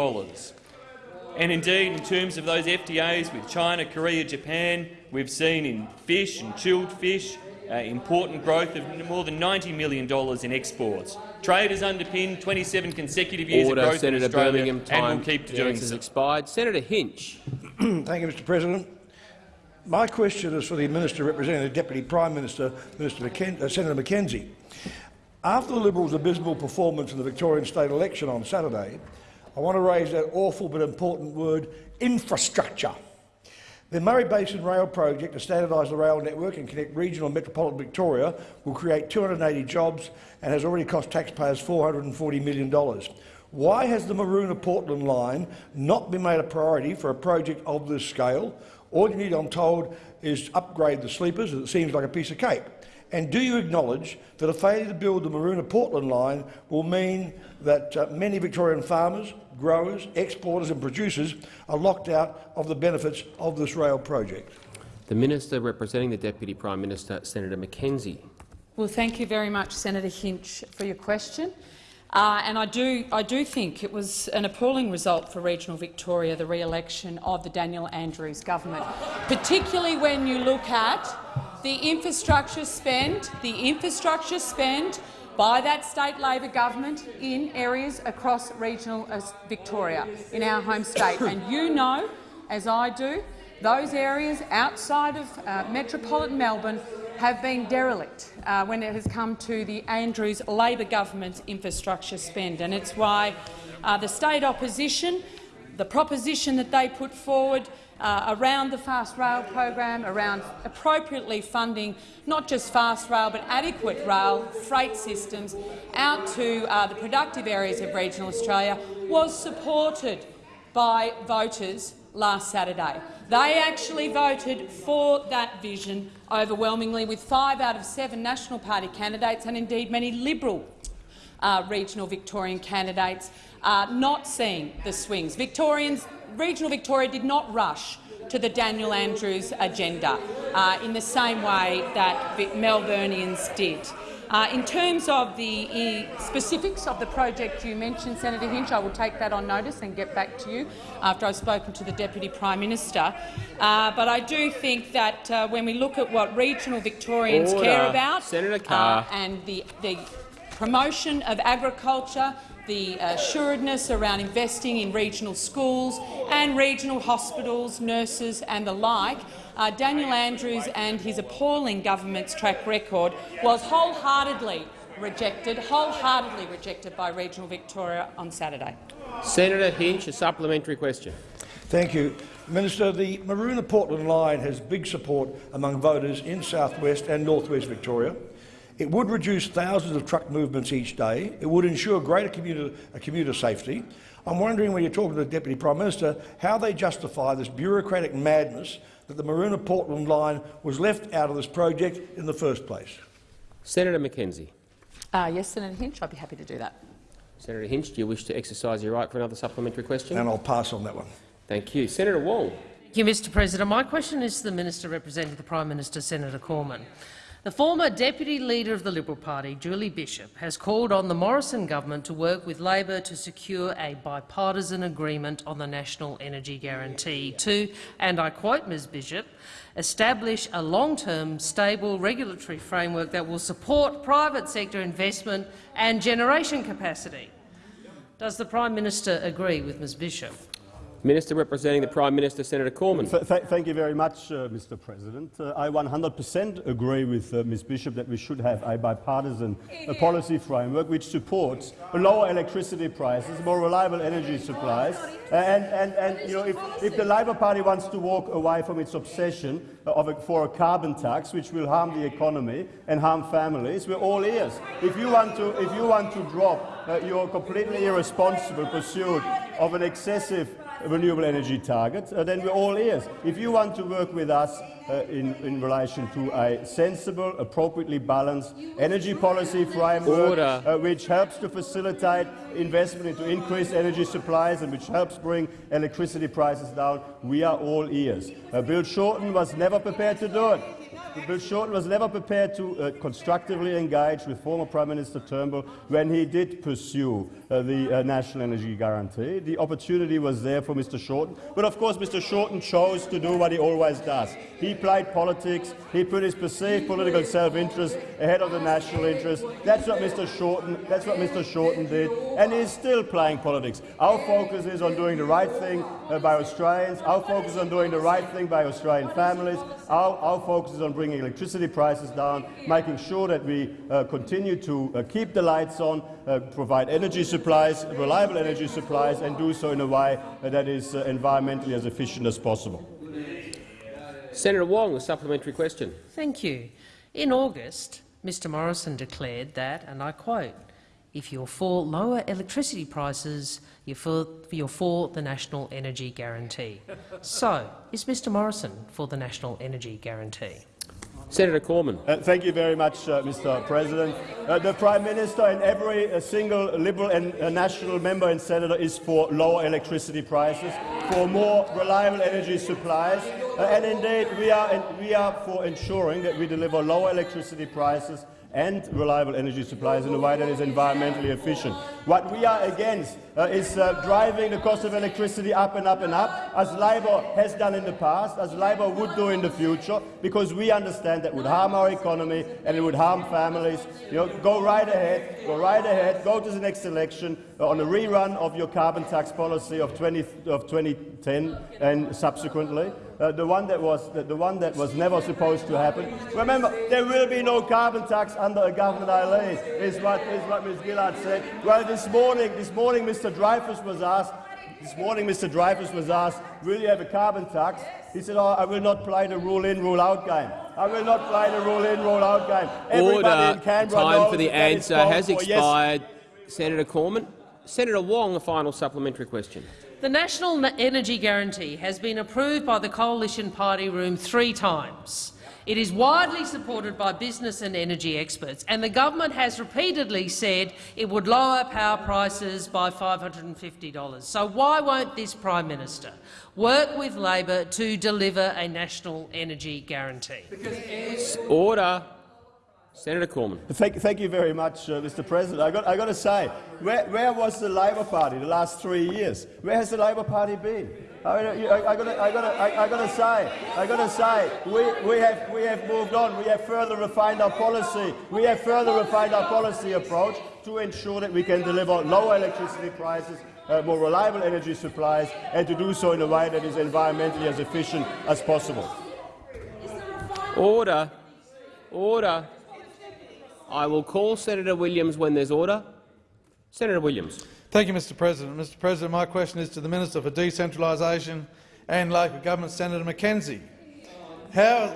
Speaker 13: And indeed, in terms of those FTAs with China, Korea, Japan, we've seen in fish and chilled fish uh, important growth of more than $90 million in exports. Trade has underpinned 27 consecutive years
Speaker 1: Order.
Speaker 13: of growth
Speaker 1: Senator
Speaker 13: in Australia
Speaker 1: Birmingham. Time
Speaker 13: and will keep
Speaker 1: The
Speaker 13: doing
Speaker 1: answer's
Speaker 13: so.
Speaker 1: expired. Senator Hinch. [CLEARS THROAT]
Speaker 11: Thank you, Mr President. My question is for the Minister representing the Deputy Prime Minister, Minister McKen uh, Senator McKenzie. After the Liberals' abysmal performance in the Victorian state election on Saturday, I want to raise that awful but important word, infrastructure. The Murray Basin Rail Project to standardise the rail network and connect regional and metropolitan Victoria will create 280 jobs and has already cost taxpayers $440 million. Why has the Maroona-Portland line not been made a priority for a project of this scale? All you need, I'm told, is upgrade the sleepers, as it seems like a piece of cake. And do you acknowledge that a failure to build the Maroona-Portland line will mean that uh, many Victorian farmers, growers, exporters and producers are locked out of the benefits of this rail project?
Speaker 1: The Minister representing the Deputy Prime Minister, Senator McKenzie.
Speaker 5: Well, thank you very much, Senator Hinch, for your question. Uh, and I do, I do think it was an appalling result for regional Victoria, the re-election of the Daniel Andrews government, particularly when you look at the infrastructure spend, the infrastructure spend by that state Labor government in areas across regional uh, Victoria, in our home state. And you know, as I do, those areas outside of uh, metropolitan Melbourne
Speaker 14: have been derelict uh, when it has come to the Andrews Labor government's infrastructure spend, and it's why uh, the state opposition, the proposition that they put forward uh, around the Fast Rail program, around appropriately funding not just fast rail but adequate rail freight systems out to uh, the productive areas of regional Australia, was supported by voters last Saturday. They actually voted for that vision overwhelmingly, with five out of seven National Party candidates and indeed many Liberal uh, regional Victorian candidates uh, not seeing the swings. Victorians, regional Victoria did not rush to the Daniel Andrews agenda uh, in the same way that Melburnians did. Uh, in terms of the specifics of the project you mentioned, Senator Hinch, I will take that on notice and get back to you after I've spoken to the Deputy Prime Minister. Uh, but I do think that uh, when we look at what regional Victorians
Speaker 1: Order.
Speaker 14: care about
Speaker 1: Senator Carr.
Speaker 14: uh, and the, the promotion of agriculture, the assuredness around investing in regional schools and regional hospitals, nurses and the like, uh, Daniel Andrews and his appalling government's track record was wholeheartedly rejected, wholeheartedly rejected by regional Victoria on Saturday.
Speaker 1: Senator Hinch, a supplementary question.
Speaker 11: Thank you. Minister, the Maroona-Portland line has big support among voters in south-west and north-west Victoria. It would reduce thousands of truck movements each day. It would ensure greater commuter, uh, commuter safety. I'm wondering, when you're talking to the Deputy Prime Minister, how they justify this bureaucratic madness that the Maroona-Portland line was left out of this project in the first place.
Speaker 1: Senator McKenzie.
Speaker 14: Uh, yes, Senator Hinch, I'd be happy to do that.
Speaker 1: Senator Hinch, do you wish to exercise your right for another supplementary question?
Speaker 11: And I'll pass on that one.
Speaker 1: Thank you. Senator Wong.
Speaker 15: Thank you, Mr President. My question is to the Minister representing the Prime Minister, Senator Cormann. The former Deputy Leader of the Liberal Party, Julie Bishop, has called on the Morrison government to work with Labor to secure a bipartisan agreement on the National Energy Guarantee to, and I quote Ms Bishop, establish a long-term, stable regulatory framework that will support private sector investment and generation capacity. Does the Prime Minister agree with Ms Bishop?
Speaker 1: Minister representing the Prime Minister, Senator Cormann.
Speaker 3: Th th thank you very much, uh, Mr. President. Uh, I 100% agree with uh, Ms. Bishop that we should have a bipartisan uh, policy framework which supports lower electricity prices, more reliable energy supplies, and, and, and you know, if, if the Labor Party wants to walk away from its obsession of a, for a carbon tax, which will harm the economy and harm families, we're all ears. If you want to, if you want to drop uh, your completely irresponsible pursuit of an excessive renewable energy target, uh, then we're all ears. If you want to work with us uh, in, in relation to a sensible, appropriately balanced energy policy framework uh, which helps to facilitate investment into increased energy supplies and which helps bring electricity prices down, we are all ears. Uh, Bill Shorten was never prepared to do it. Bill Shorten was never prepared to uh, constructively engage with former Prime Minister Turnbull when he did pursue uh, the uh, National Energy Guarantee. The opportunity was there for Mr Shorten, but of course Mr Shorten chose to do what he always does. He played politics, he put his perceived political self-interest ahead of the national interest. That's what Mr Shorten, that's what Mr Shorten did, and he's still playing politics. Our focus is on doing the right thing uh, by Australians, our focus is on doing the right thing by Australian families, our, our focus is on bringing electricity prices down, making sure that we uh, continue to uh, keep the lights on, uh, provide energy supplies, reliable energy supplies, and do so in a way that is uh, environmentally as efficient as possible.
Speaker 1: Senator Wong, a supplementary question.
Speaker 15: Thank you. In August, Mr Morrison declared that, and I quote, if you're for lower electricity prices, you're for, you're for the National Energy Guarantee. so, is Mr Morrison for the National Energy Guarantee?
Speaker 1: Senator Cormann.
Speaker 3: Uh, thank you very much, uh, Mr. President. Uh, the Prime Minister and every uh, single Liberal and uh, National member and senator is for lower electricity prices, for more reliable energy supplies, uh, and indeed we are, we are for ensuring that we deliver lower electricity prices and reliable energy supplies in a way that is environmentally efficient. What we are against uh, is uh, driving the cost of electricity up and up and up, as Labor has done in the past, as Labor would do in the future, because we understand that would harm our economy and it would harm families. You know, go right ahead, go right ahead, go to the next election uh, on a rerun of your carbon tax policy of, 20, of 2010 and subsequently. Uh, the one that was the, the, one that was never supposed to happen. Remember, there will be no carbon tax under a government I lead, is what is what Ms. Gillard said. Well, this morning, this morning, Mr. Dreyfus was asked. This morning, Mr. Dreyfus was asked, "Will you have a carbon tax?" He said, oh, "I will not play the rule in, rule out game. I will not play the rule in, rule out game." Everybody
Speaker 1: Order.
Speaker 3: in Canberra
Speaker 1: Time for the
Speaker 3: that that is
Speaker 1: answer has
Speaker 3: for. Yes,
Speaker 1: expired. Senator Cormann. Senator Wong, a final supplementary question.
Speaker 15: The National Energy Guarantee has been approved by the Coalition Party Room three times. It is widely supported by business and energy experts, and the government has repeatedly said it would lower power prices by $550. So why won't this Prime Minister work with Labor to deliver a national energy guarantee?
Speaker 1: Order. Senator Cormann.
Speaker 3: Thank, thank you very much, uh, Mr. President. I got, I got to say, where, where was the Labor Party the last three years? Where has the Labor Party been? I, mean, I, I got to, I to, I, I got to say, I got to say, we, we have, we have moved on. We have further refined our policy. We have further refined our policy approach to ensure that we can deliver lower electricity prices, uh, more reliable energy supplies, and to do so in a way that is environmentally as efficient as possible.
Speaker 1: Order. Order. I will call Senator Williams when there's order. Senator Williams.
Speaker 16: Thank you, Mr President. Mr President, my question is to the Minister for Decentralisation and Local Government, Senator McKenzie. How,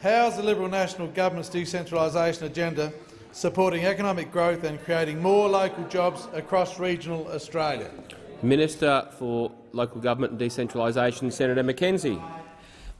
Speaker 16: how is the Liberal National Government's decentralisation agenda supporting economic growth and creating more local jobs across regional Australia?
Speaker 1: Minister for Local Government and Decentralisation, Senator McKenzie.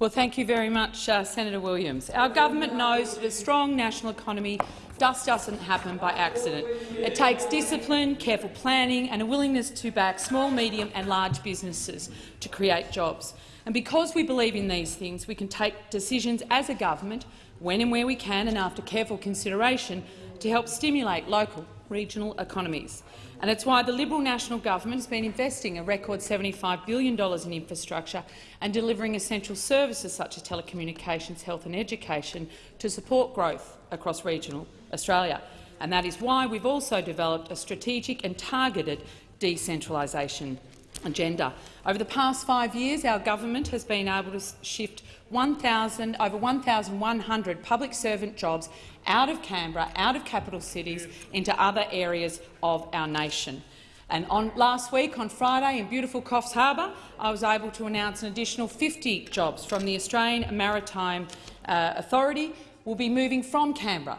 Speaker 14: Well, thank you very much, uh, Senator Williams. Our government knows that a strong national economy just doesn't happen by accident. It takes discipline, careful planning and a willingness to back small, medium and large businesses to create jobs. And because we believe in these things, we can take decisions as a government, when and where we can and after careful consideration, to help stimulate local, regional economies. And it's why the Liberal National Government has been investing a record $75 billion in infrastructure and delivering essential services such as telecommunications, health and education to support growth across regional Australia. And that is why we've also developed a strategic and targeted decentralisation agenda. Over the past five years, our government has been able to shift 1, 000, over 1,100 public servant jobs out of Canberra, out of capital cities, into other areas of our nation. And on, last week, on Friday, in beautiful Coffs Harbour, I was able to announce an additional 50 jobs from the Australian Maritime uh, Authority will be moving from Canberra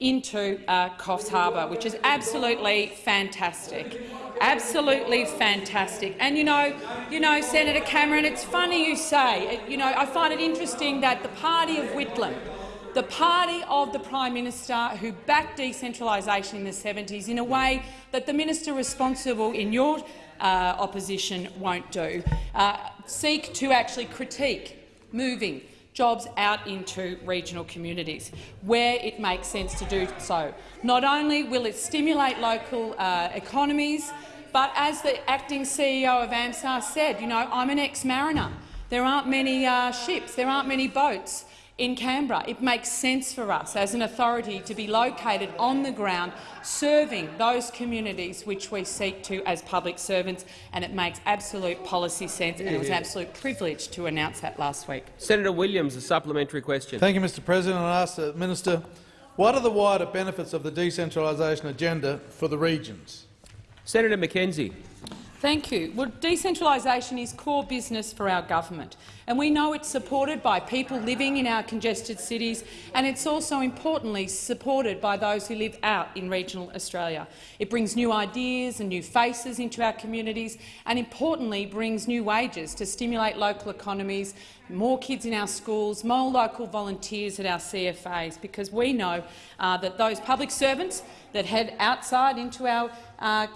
Speaker 14: into uh, Coffs Harbour, which is absolutely fantastic. Absolutely fantastic. And you know, you know, Senator Cameron, it's funny you say. You know, I find it interesting that the party of Whitlam, the party of the Prime Minister who backed decentralisation in the 70s in a way that the minister responsible in your uh, opposition won't do, uh, seek to actually critique moving jobs out into regional communities where it makes sense to do so. Not only will it stimulate local uh, economies, but as the acting CEO of AMSA said, you know, I'm an ex-mariner. There aren't many uh, ships, there aren't many boats in Canberra. It makes sense for us as an authority to be located on the ground serving those communities which we seek to as public servants, and it makes absolute policy sense, and it was an absolute privilege to announce that last week.
Speaker 1: Senator Williams, a supplementary question.
Speaker 16: Thank you, Mr President. I ask the Minister, what are the wider benefits of the decentralisation agenda for the regions?
Speaker 1: Senator McKenzie.
Speaker 14: Thank you. Well, decentralisation is core business for our government, and we know it's supported by people living in our congested cities, and it's also importantly supported by those who live out in regional Australia. It brings new ideas and new faces into our communities, and importantly brings new wages to stimulate local economies, more kids in our schools, more local volunteers at our CFAs, because we know uh, that those public servants that head outside into our uh,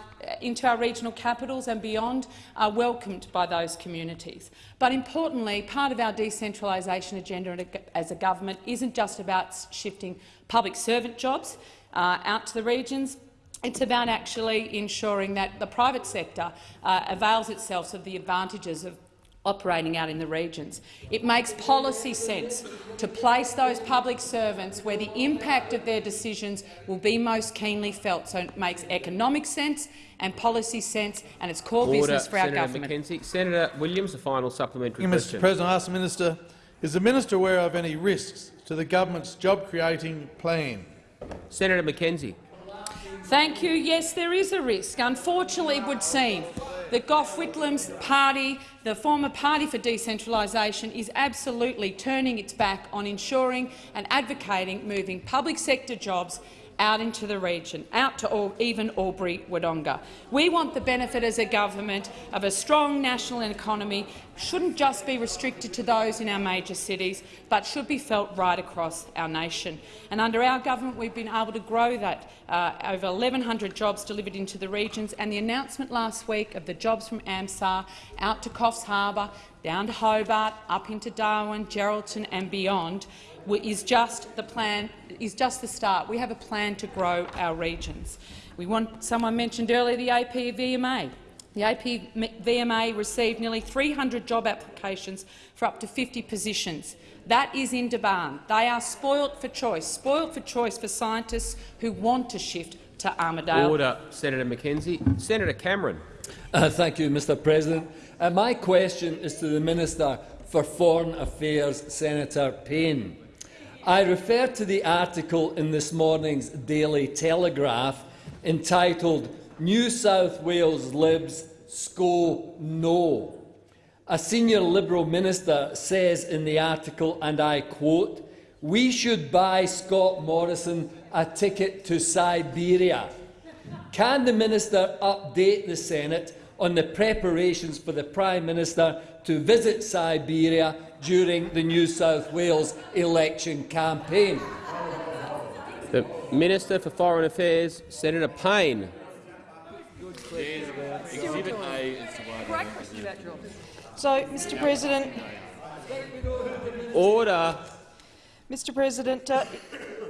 Speaker 14: into our regional capitals and beyond are welcomed by those communities. But importantly, part of our decentralisation agenda as a government isn't just about shifting public servant jobs uh, out to the regions. It's about actually ensuring that the private sector uh, avails itself of the advantages of operating out in the regions. It makes policy sense to place those public servants where the impact of their decisions will be most keenly felt. So it makes economic sense and policy sense, and it's core
Speaker 1: Order.
Speaker 14: business for
Speaker 1: Senator
Speaker 14: our government.
Speaker 1: McKenzie. Senator Williams, a final supplementary
Speaker 16: Mr
Speaker 1: question.
Speaker 16: President, I ask the minister, is the minister aware of any risks to the government's job-creating plan?
Speaker 1: Senator McKenzie.
Speaker 14: Thank you. Yes, there is a risk. Unfortunately, it would seem that Gough Whitlam's party, the former Party for Decentralisation, is absolutely turning its back on ensuring and advocating moving public sector jobs out into the region, out to all, even Albury-Wodonga. We want the benefit as a government of a strong national economy shouldn't just be restricted to those in our major cities, but should be felt right across our nation. And under our government, we've been able to grow that uh, over 1,100 jobs delivered into the regions, and the announcement last week of the jobs from AMSA out to Coffs Harbour, down to Hobart, up into Darwin, Geraldton and beyond is just the plan is just the start. We have a plan to grow our regions. We want, someone mentioned earlier the APVMA. The APVMA received nearly 300 job applications for up to 50 positions. That is in demand. They are spoilt for choice, spoilt for choice for scientists who want to shift to Armidale.
Speaker 1: Order, Senator McKenzie. Senator Cameron.
Speaker 17: Uh, thank you, Mr President. Uh, my question is to the Minister for Foreign Affairs, Senator Payne. I refer to the article in this morning's Daily Telegraph entitled New South Wales Libs SCO No. A senior Liberal minister says in the article, and I quote, we should buy Scott Morrison a ticket to Siberia. Can the minister update the Senate on the preparations for the Prime Minister to visit Siberia during the New South Wales election campaign.
Speaker 1: The Minister for Foreign Affairs, Senator Payne.
Speaker 18: So, Mr President,
Speaker 1: Order.
Speaker 18: Mr President, uh,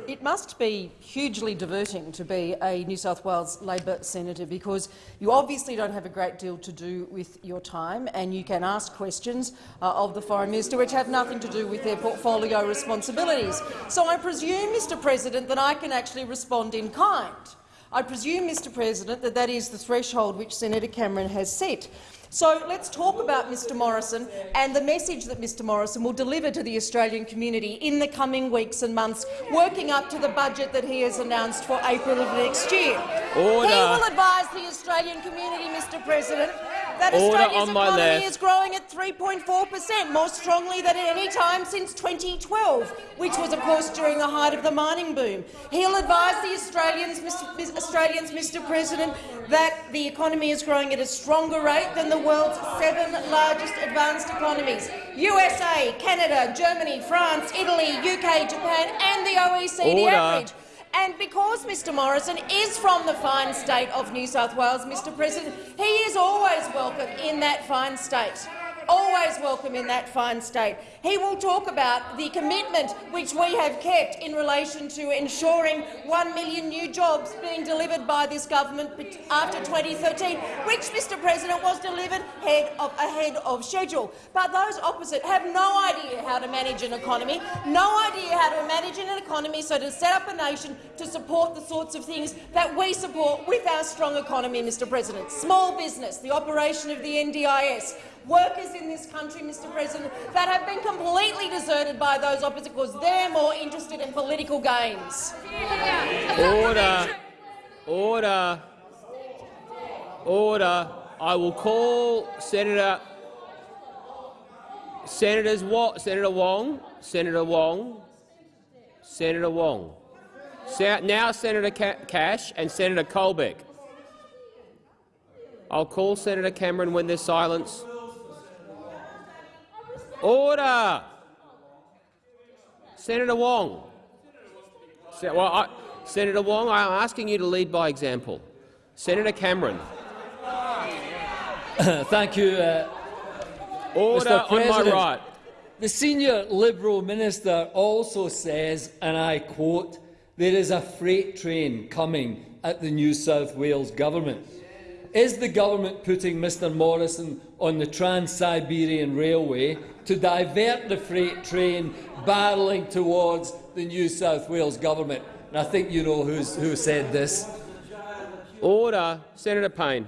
Speaker 18: it must be hugely diverting to be a New South Wales Labor senator because you obviously don't have a great deal to do with your time and you can ask questions uh, of the Foreign Minister which have nothing to do with their portfolio responsibilities. So I presume, Mr President, that I can actually respond in kind. I presume, Mr President, that that is the threshold which Senator Cameron has set. So let's talk about Mr Morrison and the message that Mr Morrison will deliver to the Australian community in the coming weeks and months, working up to the budget that he has announced for April of next year.
Speaker 1: Order.
Speaker 18: He will advise the Australian community, Mr President, that
Speaker 1: Order
Speaker 18: Australia's economy
Speaker 1: left.
Speaker 18: is growing at 3.4 per cent, more strongly than at any time since 2012, which was, of course, during the height of the mining boom. He'll advise the Australians, Mr. Australians, Mr President, that the economy is growing at a stronger rate than the world's seven largest advanced economies USA, Canada, Germany, France, Italy, UK, Japan and the OECD
Speaker 1: Order.
Speaker 18: average. And because Mr Morrison is from the fine state of New South Wales, Mr President, he is always welcome in that fine state. Always welcome in that fine state. He will talk about the commitment which we have kept in relation to ensuring one million new jobs being delivered by this government after 2013, which, Mr President, was delivered ahead of, ahead of schedule. But those opposite have no idea how to manage an economy, no idea how to manage an economy so to set up a nation to support the sorts of things that we support with our strong economy, Mr President. Small business, the operation of the NDIS, workers in this country, Mr President, that have been completely deserted by those opposite because they're more interested in political gains.
Speaker 1: Order. Order. Order. I will call Senator Senators Wa Senator Wong, Senator Wong, Senator Wong. Now Senator Cash and Senator Colbeck. I'll call Senator Cameron when there's silence. Order! Senator Wong. Se well, I, Senator Wong, I am asking you to lead by example. Senator Cameron. [COUGHS]
Speaker 17: Thank you, uh,
Speaker 1: Order
Speaker 17: Mr.
Speaker 1: on my right.
Speaker 17: The senior Liberal minister also says, and I quote, there is a freight train coming at the New South Wales government. Is the government putting Mr Morrison on the Trans-Siberian Railway to divert the freight train barrelling towards the New South Wales government? And I think you know who's, who said this.
Speaker 1: Order. Senator Payne.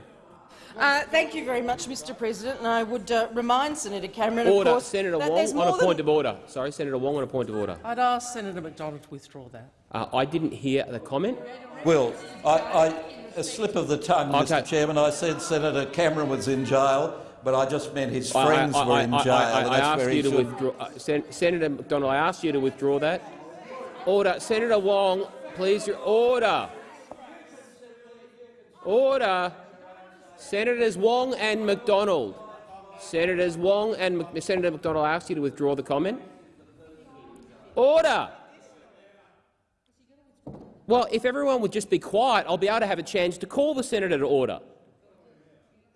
Speaker 18: Uh, thank you very much, Mr President. And I would uh, remind Senator Cameron,
Speaker 1: Order.
Speaker 18: of course,
Speaker 1: Senator
Speaker 18: that
Speaker 1: Wong on
Speaker 18: more
Speaker 1: a
Speaker 18: than
Speaker 1: point of order. Sorry, Senator Wong on a point of order.
Speaker 15: I'd ask Senator McDonald to withdraw that.
Speaker 1: Uh, I didn't hear the comment.
Speaker 19: Well, I, I, a slip of the tongue. Mr Chairman. I said Senator Cameron was in jail, but I just meant his friends
Speaker 1: I,
Speaker 19: were
Speaker 1: I,
Speaker 19: in
Speaker 1: I-
Speaker 19: jail.
Speaker 1: I, asked you to
Speaker 19: should-
Speaker 1: withdraw. Uh, Sen Senator McDonald, I asked you to withdraw that. Order. Senator Wong, please. Your order. Order. Senators Wong and McDonald. Senators Wong and Mc Senator McDonald, I asked you to withdraw the comment. Order. Well, if everyone would just be quiet, I'll be able to have a chance to call the senator to order.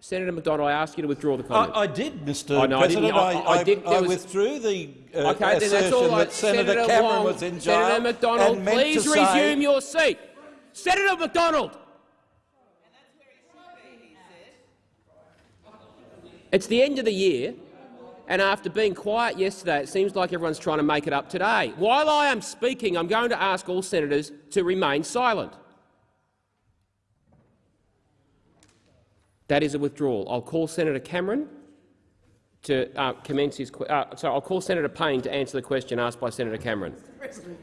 Speaker 1: Senator McDonald, I ask you to withdraw the comment.
Speaker 19: I, I did, Mr
Speaker 1: Oh, no,
Speaker 19: President.
Speaker 1: I- I did-
Speaker 19: I
Speaker 1: was-
Speaker 19: withdrew the uh,
Speaker 1: Okay, then that's
Speaker 19: assertion
Speaker 1: all.
Speaker 19: That Senator,
Speaker 1: Senator
Speaker 19: Cameron was in jail
Speaker 1: Senator
Speaker 19: meant
Speaker 1: please
Speaker 19: to say-
Speaker 1: resume your seat. Senator McDonald. It's the end of the year, and after being quiet yesterday, it seems like everyone's trying to make it up today. While I am speaking, I'm going to ask all senators to remain silent. That is a withdrawal. I'll call Senator Cameron to uh, commence his. Uh, sorry, I'll call Senator Payne to answer the question asked by Senator Cameron.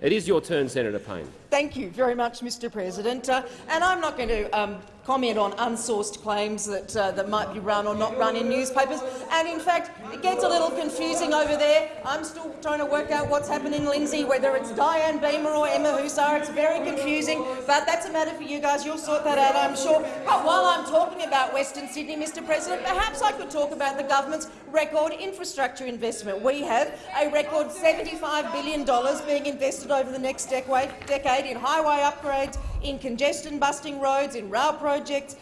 Speaker 1: It is your turn, Senator Payne.
Speaker 18: Thank you very much, Mr President. Uh, and I'm not going to um, comment on unsourced claims that, uh, that might be run or not run in newspapers. And in fact, it gets a little confusing over there. I'm still trying to work out what's happening in Lindsay, whether it's Diane Beamer or Emma Husar. It's very confusing, but that's a matter for you guys. You'll sort that out, I'm sure. But while I'm talking about Western Sydney, Mr President, perhaps I could talk about the government's record infrastructure investment. We have a record $75 billion being invested over the next decade, in highway upgrades, in congestion-busting roads, in rail projects,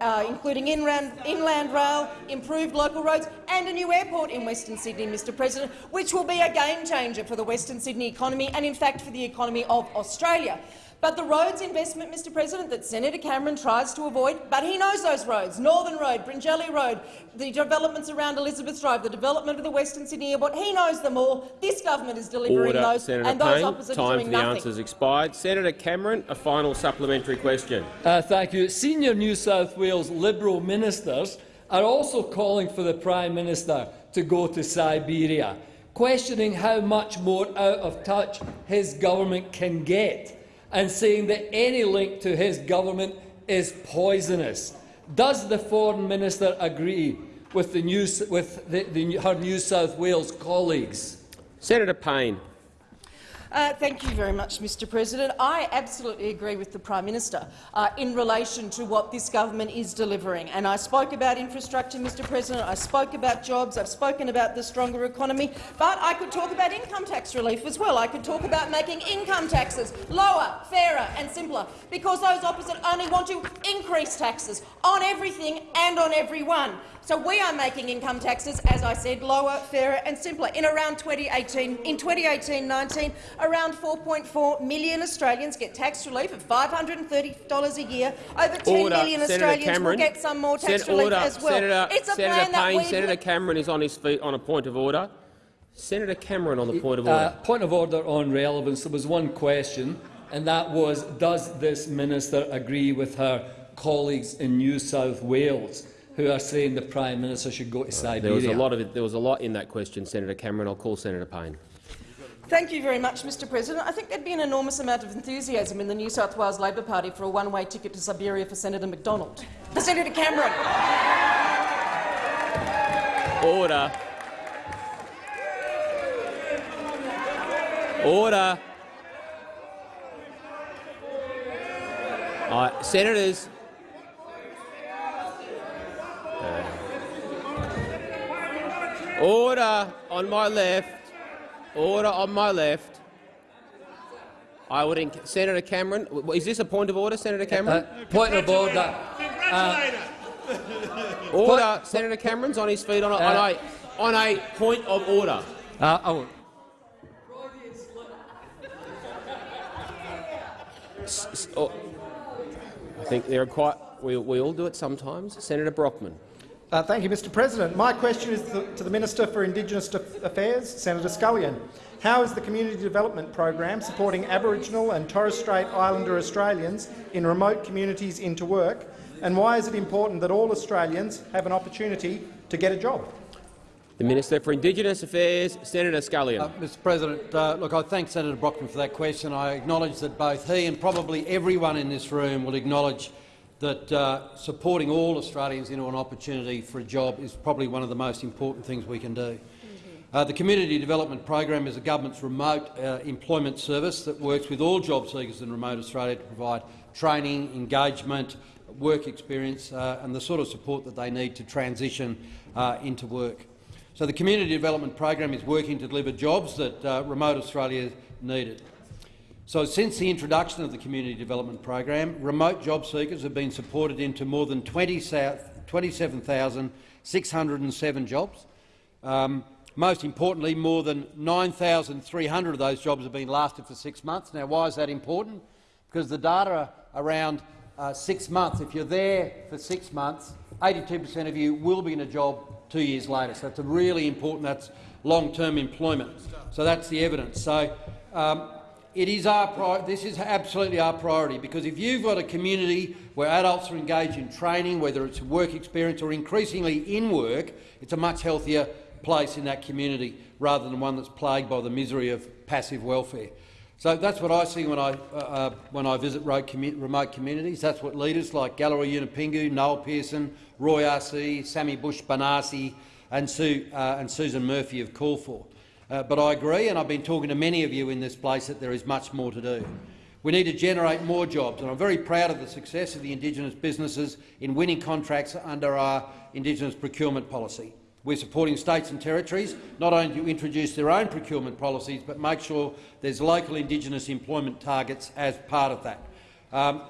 Speaker 18: uh, including inland, inland rail, improved local roads and a new airport in Western Sydney, Mr President, which will be a game-changer for the Western Sydney economy and, in fact, for the economy of Australia. But the roads investment, Mr President, that Senator Cameron tries to avoid, but he knows those roads, Northern Road, Bringelly Road, the developments around Elizabeth Drive, the development of the Western Sydney Airport, he knows them all. This government is delivering
Speaker 1: Order,
Speaker 18: those,
Speaker 1: Senator
Speaker 18: and those
Speaker 1: Payne.
Speaker 18: opposite
Speaker 1: Time
Speaker 18: are
Speaker 1: for the
Speaker 18: nothing.
Speaker 1: answers expired. Senator Cameron, a final supplementary question.
Speaker 17: Uh, thank you. Senior New South Wales Liberal ministers are also calling for the Prime Minister to go to Siberia, questioning how much more out of touch his government can get, and saying that any link to his government is poisonous. Does the Foreign Minister agree with, the New, with the, the, her New South Wales colleagues?
Speaker 1: Senator Payne.
Speaker 18: Uh, thank you very much, Mr President. I absolutely agree with the Prime Minister uh, in relation to what this government is delivering. And I spoke about infrastructure, Mr President. I spoke about jobs. I've spoken about the stronger economy. But I could talk about income tax relief as well. I could talk about making income taxes lower, fairer and simpler, because those opposite only want to increase taxes on everything and on everyone. So we are making income taxes, as I said, lower, fairer and simpler. In around 2018, in 2018-19, around 4.4 million Australians get tax relief of $530 a year. Over 10
Speaker 1: Order.
Speaker 18: million
Speaker 1: Senator
Speaker 18: Australians
Speaker 1: Cameron.
Speaker 18: will get some more tax
Speaker 1: Sen-
Speaker 18: relief
Speaker 1: order.
Speaker 18: as well.
Speaker 1: Senator,
Speaker 18: it's a
Speaker 1: Senator
Speaker 18: plan that
Speaker 1: Payne,
Speaker 18: we've
Speaker 1: Senator Cameron is on his feet on a point of order. Senator Cameron on the point of
Speaker 17: Uh,
Speaker 1: order.
Speaker 17: point of order on relevance. There was one question, and that was, does this minister agree with her colleagues in New South Wales who are saying the Prime Minister should go to Siberia?
Speaker 1: There was a lot of it, there was a lot in that question, Senator Cameron. I'll call Senator Payne.
Speaker 18: Thank you very much, Mr President. I think there'd be an enormous amount of enthusiasm in the New South Wales Labor Party for a one-way ticket to Siberia for Senator McDonald. For Senator Cameron.
Speaker 1: Order. Order. All right, senators. Uh, order on my left. Order on my left. I would, Senator Cameron. Is this a point of order, Senator Cameron?
Speaker 17: Uh, point of order. Uh,
Speaker 1: order. Senator Cameron's on his feet on a, on a, on a point of order.
Speaker 17: Uh, oh,
Speaker 1: S- s- oh, I think there are quite. We, we all do it sometimes. Senator Brockman.
Speaker 20: Uh, thank you, Mr President. My question is to, to the Minister for Indigenous Affairs, Senator Scullion. How is the Community Development Program supporting Aboriginal and Torres Strait Islander Australians in remote communities into work, and why is it important that all Australians have an opportunity to get a job?
Speaker 1: The Minister for Indigenous Affairs, Senator Scullion.
Speaker 9: Uh, Mr President, uh, look, I thank Senator Brockman for that question. I acknowledge that both he and probably everyone in this room will acknowledge that uh, supporting all Australians into an opportunity for a job is probably one of the most important things we can do. Uh, the Community Development Program is the government's remote uh, employment service that works with all job seekers in remote Australia to provide training, engagement, work experience uh, and the sort of support that they need to transition uh, into work. So the Community Development Program is working to deliver jobs that uh, remote Australia needed. So since the introduction of the Community Development Program, remote job seekers have been supported into more than 27,607 jobs. Um, most importantly, more than 9,300 of those jobs have been lasted for six months. Now, why is that important? Because the data around uh, six months, if you're there for six months, 82 per cent of you will be in a job two years later. So it's a really important, that's long-term employment. So that's the evidence. So um, it is our this is absolutely our priority because if you've got a community where adults are engaged in training, whether it's work experience or increasingly in work, it's a much healthier place in that community rather than one that's plagued by the misery of passive welfare. So that's what I see when I, uh, uh when I visit remote communities. That's what leaders like Galarrwuy Yunupingu, Noel Pearson, Roy Ah-See, Sammy Bush-Blanasi and, Sue, uh, and Susan Murphy have called for. Uh, but I agree, and I've been talking to many of you in this place, that there is much more to do. We need to generate more jobs, and I'm very proud of the success of the Indigenous businesses in winning contracts under our Indigenous procurement policy. We're supporting states and territories not only to introduce their own procurement policies, but make sure there's local Indigenous employment targets as part of that. Um,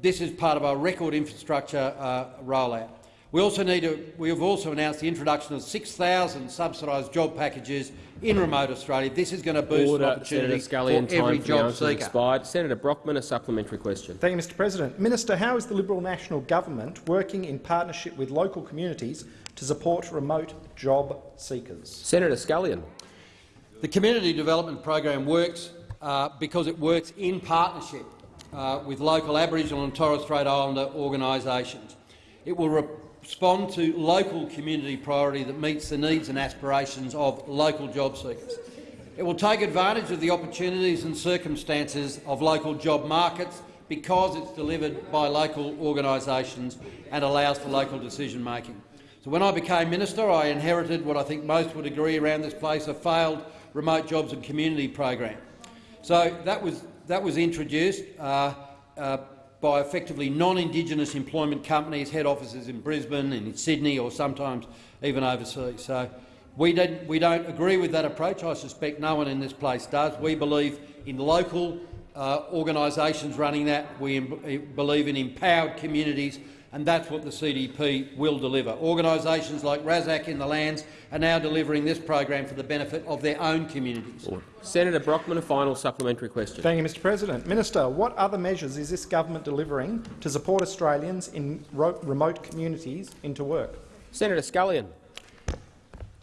Speaker 9: this is part of our record infrastructure uh, rollout. We also need to, we have also announced the introduction of 6,000 subsidised job packages in remote Australia. This is going to boost
Speaker 1: Order,
Speaker 9: opportunity
Speaker 1: Senator
Speaker 9: for every
Speaker 1: for
Speaker 9: job
Speaker 1: seeker.
Speaker 9: seeker.
Speaker 1: Expired. Senator Brockman, a supplementary question.
Speaker 20: Thank you, Mr President. Minister, how is the Liberal National Government working in partnership with local communities to support remote job seekers?
Speaker 1: Senator Scullion.
Speaker 9: The Community Development Program works uh, because it works in partnership uh, with local Aboriginal and Torres Strait Islander organisations. It will respond to local community priority that meets the needs and aspirations of local job seekers. It will take advantage of the opportunities and circumstances of local job markets because it's delivered by local organisations and allows for local decision-making. So when I became minister, I inherited what I think most would agree around this place, a failed remote jobs and community program. So that was, that was introduced uh, uh, by effectively non-Indigenous employment companies, head offices in Brisbane and in Sydney or sometimes even overseas. So we, didn't, we don't agree with that approach. I suspect no one in this place does. We believe in local uh, organisations running that. We believe in empowered communities and that's what the CDP will deliver. Organisations like RASAC in the lands are now delivering this program for the benefit of their own communities.
Speaker 1: Senator Brockman, a final supplementary question.
Speaker 20: Thank you, Mr President. Minister, what other measures is this government delivering to support Australians in remote communities into work?
Speaker 1: Senator Scullion.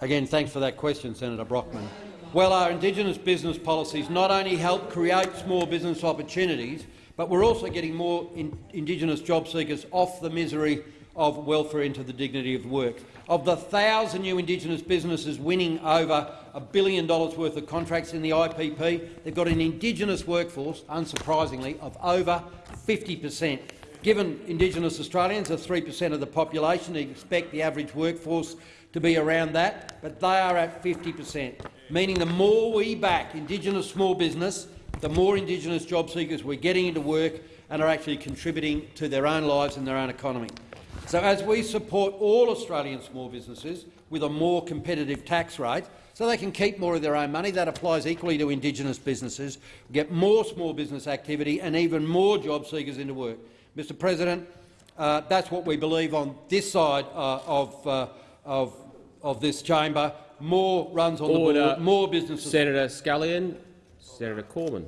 Speaker 9: Again, thanks for that question, Senator Brockman. Well, our Indigenous business policies not only help create small business opportunities, but we're also getting more in Indigenous job seekers off the misery of welfare into the dignity of work. Of the thousand new Indigenous businesses winning over a billion dollars worth of contracts in the IPP, they've got an Indigenous workforce, unsurprisingly, of over 50 per cent. Given Indigenous Australians are 3 per cent of the population, you expect the average workforce to be around that, but they are at 50 per cent, meaning the more we back Indigenous small business, the more Indigenous job seekers we're getting into work and are actually contributing to their own lives and their own economy. So as we support all Australian small businesses with a more competitive tax rate, so they can keep more of their own money. That applies equally to Indigenous businesses. get more small business activity and even more job seekers into work. Mr President, uh, that's what we believe on this side uh, of, uh, of, of this chamber. More runs on
Speaker 1: Order.
Speaker 9: the board, more businesses.
Speaker 1: Senator Scullion. Senator Cormann.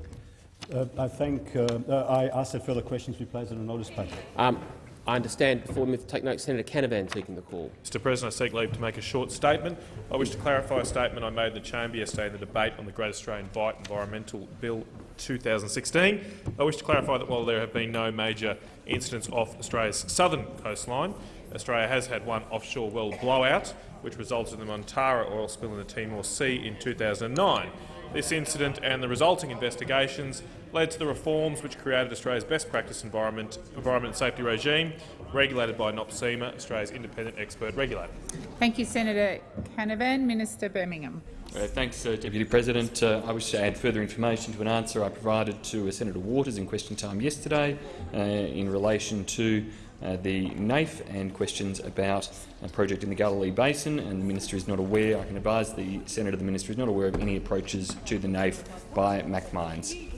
Speaker 3: Uh, I think uh, uh, I ask that further questions be placed on a notice paper.
Speaker 1: Um, I understand before me to take note Senator Canavan seeking the call.
Speaker 21: Mr President, I seek leave to make a short statement. I wish to clarify a statement I made in the chamber yesterday in the debate on the Great Australian Bight Environmental Bill 2016. I wish to clarify that while there have been no major incidents off Australia's southern coastline, Australia has had one offshore well blowout, which resulted in the Montara oil spill in the Timor Sea in 2009. This incident and the resulting investigations led to the reforms which created Australia's best practice environment, environment and safety regime, regulated by NOPSEMA, Australia's independent expert regulator.
Speaker 22: Thank you, Senator Canavan. Minister Birmingham.
Speaker 13: Uh, thanks, uh, Deputy President. Uh, I wish to add further information to an answer I provided to uh, Senator Waters in question time yesterday uh, in relation to uh, the NAIF and questions about a project in the Galilee Basin, and the minister is not aware. I can advise the senator the minister is not aware of any approaches to the NAIF by MacMines.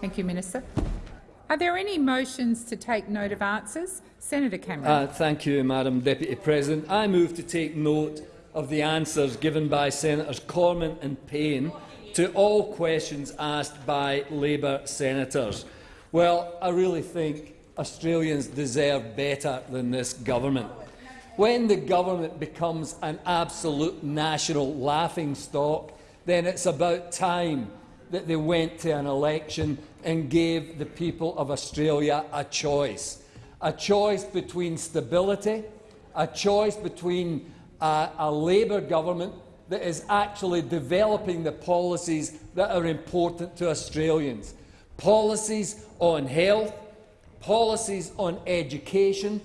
Speaker 22: Thank you, Minister. Are there any motions to take note of answers? Senator Cameron.
Speaker 17: Uh, thank you, Madam Deputy President. I move to take note of the answers given by Senators Cormann and Payne to all questions asked by Labor senators. Well, I really think Australians deserve better than this government. When the government becomes an absolute national laughingstock, then it's about time that they went to an election and gave the people of Australia a choice. A choice between stability, a choice between uh, a Labor government that is actually developing the policies that are important to Australians. Policies on health, policies on education,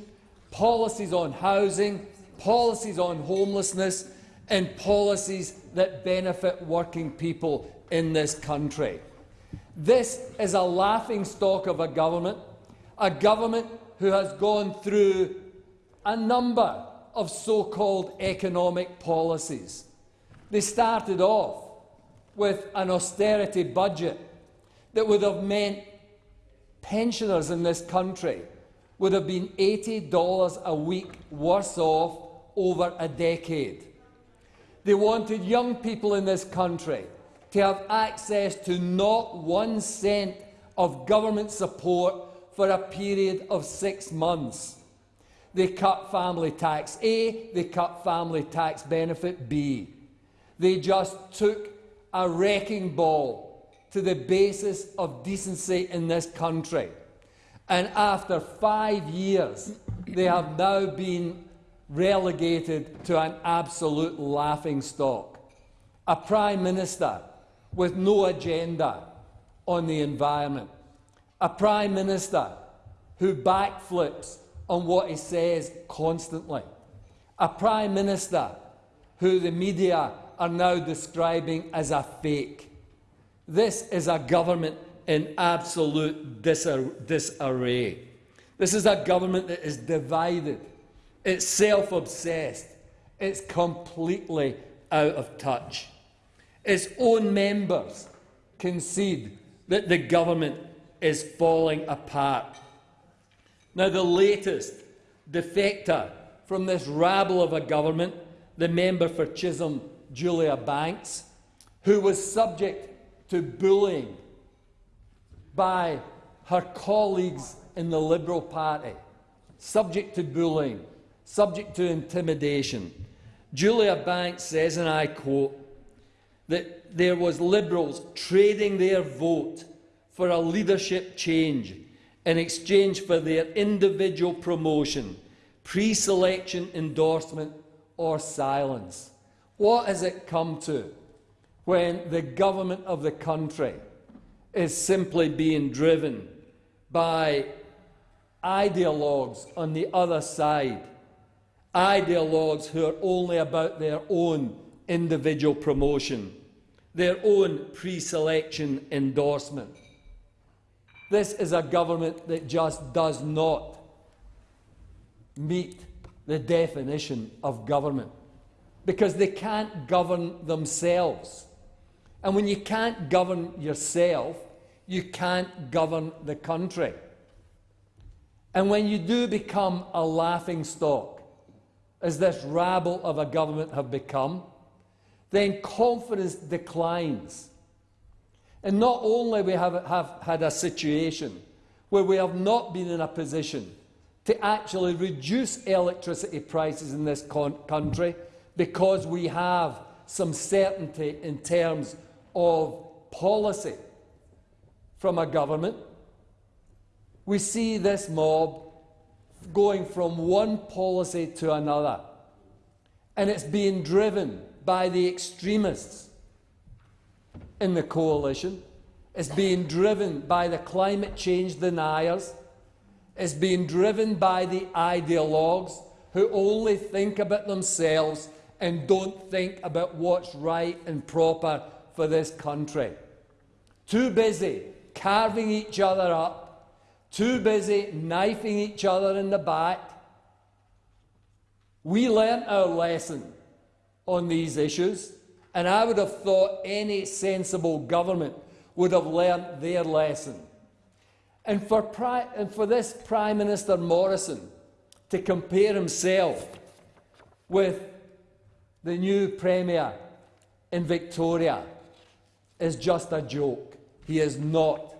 Speaker 17: policies on housing, policies on homelessness and policies that benefit working people in this country. This is a laughingstock of a government, a government who has gone through a number of so-called economic policies. They started off with an austerity budget that would have meant pensioners in this country would have been $80 a week worse off over a decade. They wanted young people in this country to have access to not one cent of government support for a period of six months. They cut family tax A, they cut family tax benefit B. They just took a wrecking ball to the basis of decency in this country. And after five years, they have now been relegated to an absolute laughing stock. A Prime Minister with no agenda on the environment. A Prime Minister who backflips on what he says constantly. A Prime Minister who the media are now describing as a fake. This is a government in absolute disarray. This is a government that is divided, it's self-obsessed, it's completely out of touch. Its own members concede that the government is falling apart. Now, the latest defector from this rabble of a government, the member for Chisholm, Julia Banks, who was subject to bullying by her colleagues in the Liberal Party, subject to bullying, subject to intimidation. Julia Banks says, and I quote, that there was Liberals trading their vote for a leadership change in exchange for their individual promotion, pre-selection endorsement or silence. What has it come to when the government of the country is simply being driven by ideologues on the other side, ideologues who are only about their own individual promotion, their own pre-selection endorsement. This is a government that just does not meet the definition of government because they can't govern themselves. And when you can't govern yourself, you can't govern the country. And when you do become a laughing stock, as this rabble of a government have become, then confidence declines. And not only we have, have had a situation where we have not been in a position to actually reduce electricity prices in this country because we have some certainty in terms of policy from a government. We see this mob going from one policy to another, and it's being driven by the extremists in the coalition. It's being driven by the climate change deniers. It's being driven by the ideologues who only think about themselves and don't think about what's right and proper for this country. Too busy carving each other up, too busy knifing each other in the back. We learnt our lesson on these issues, and I would have thought any sensible government would have learnt their lesson. And for, and for this Prime Minister Morrison to compare himself with the new Premier in Victoria is just a joke. He is not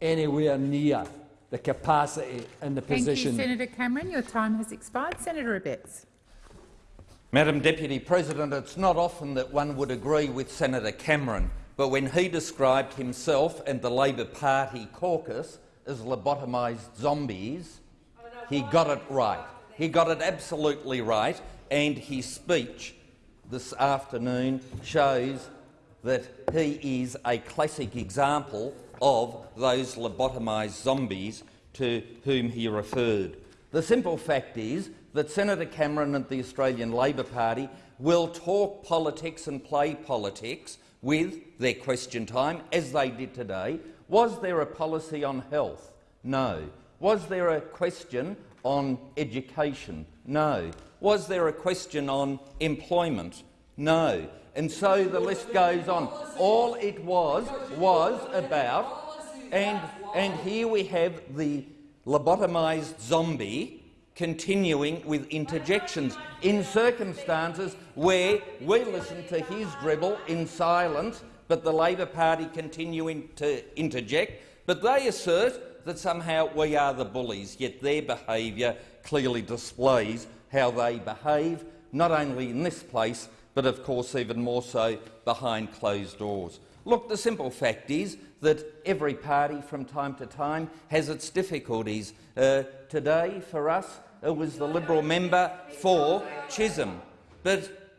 Speaker 17: anywhere near the capacity and the position.
Speaker 22: Thank you, Senator Cameron. Your time has expired. Senator Abetz.
Speaker 19: Madam Deputy President, it's not often that one would agree with Senator Cameron, but when he described himself and the Labor Party caucus as lobotomised zombies, he got it right. He got it absolutely right, and his speech this afternoon shows that he is a classic example of those lobotomised zombies to whom he referred. The simple fact is that Senator Cameron and the Australian Labor Party will talk politics and play politics with their question time, as they did today. Was there a policy on health? No. Was there a question on education? No. Was there a question on employment? No. And so the list goes on. All it was was about, and, and here we have the lobotomised zombie continuing with interjections in circumstances where we listen to his dribble in silence, but the Labor Party continuing to interject. But they assert that somehow we are the bullies, yet their behaviour clearly displays how they behave, not only in this place, but of course even more so behind closed doors. Look, the simple fact is that every party from time to time has its difficulties. Uh, today, for us, it was the Liberal member for Chisholm, but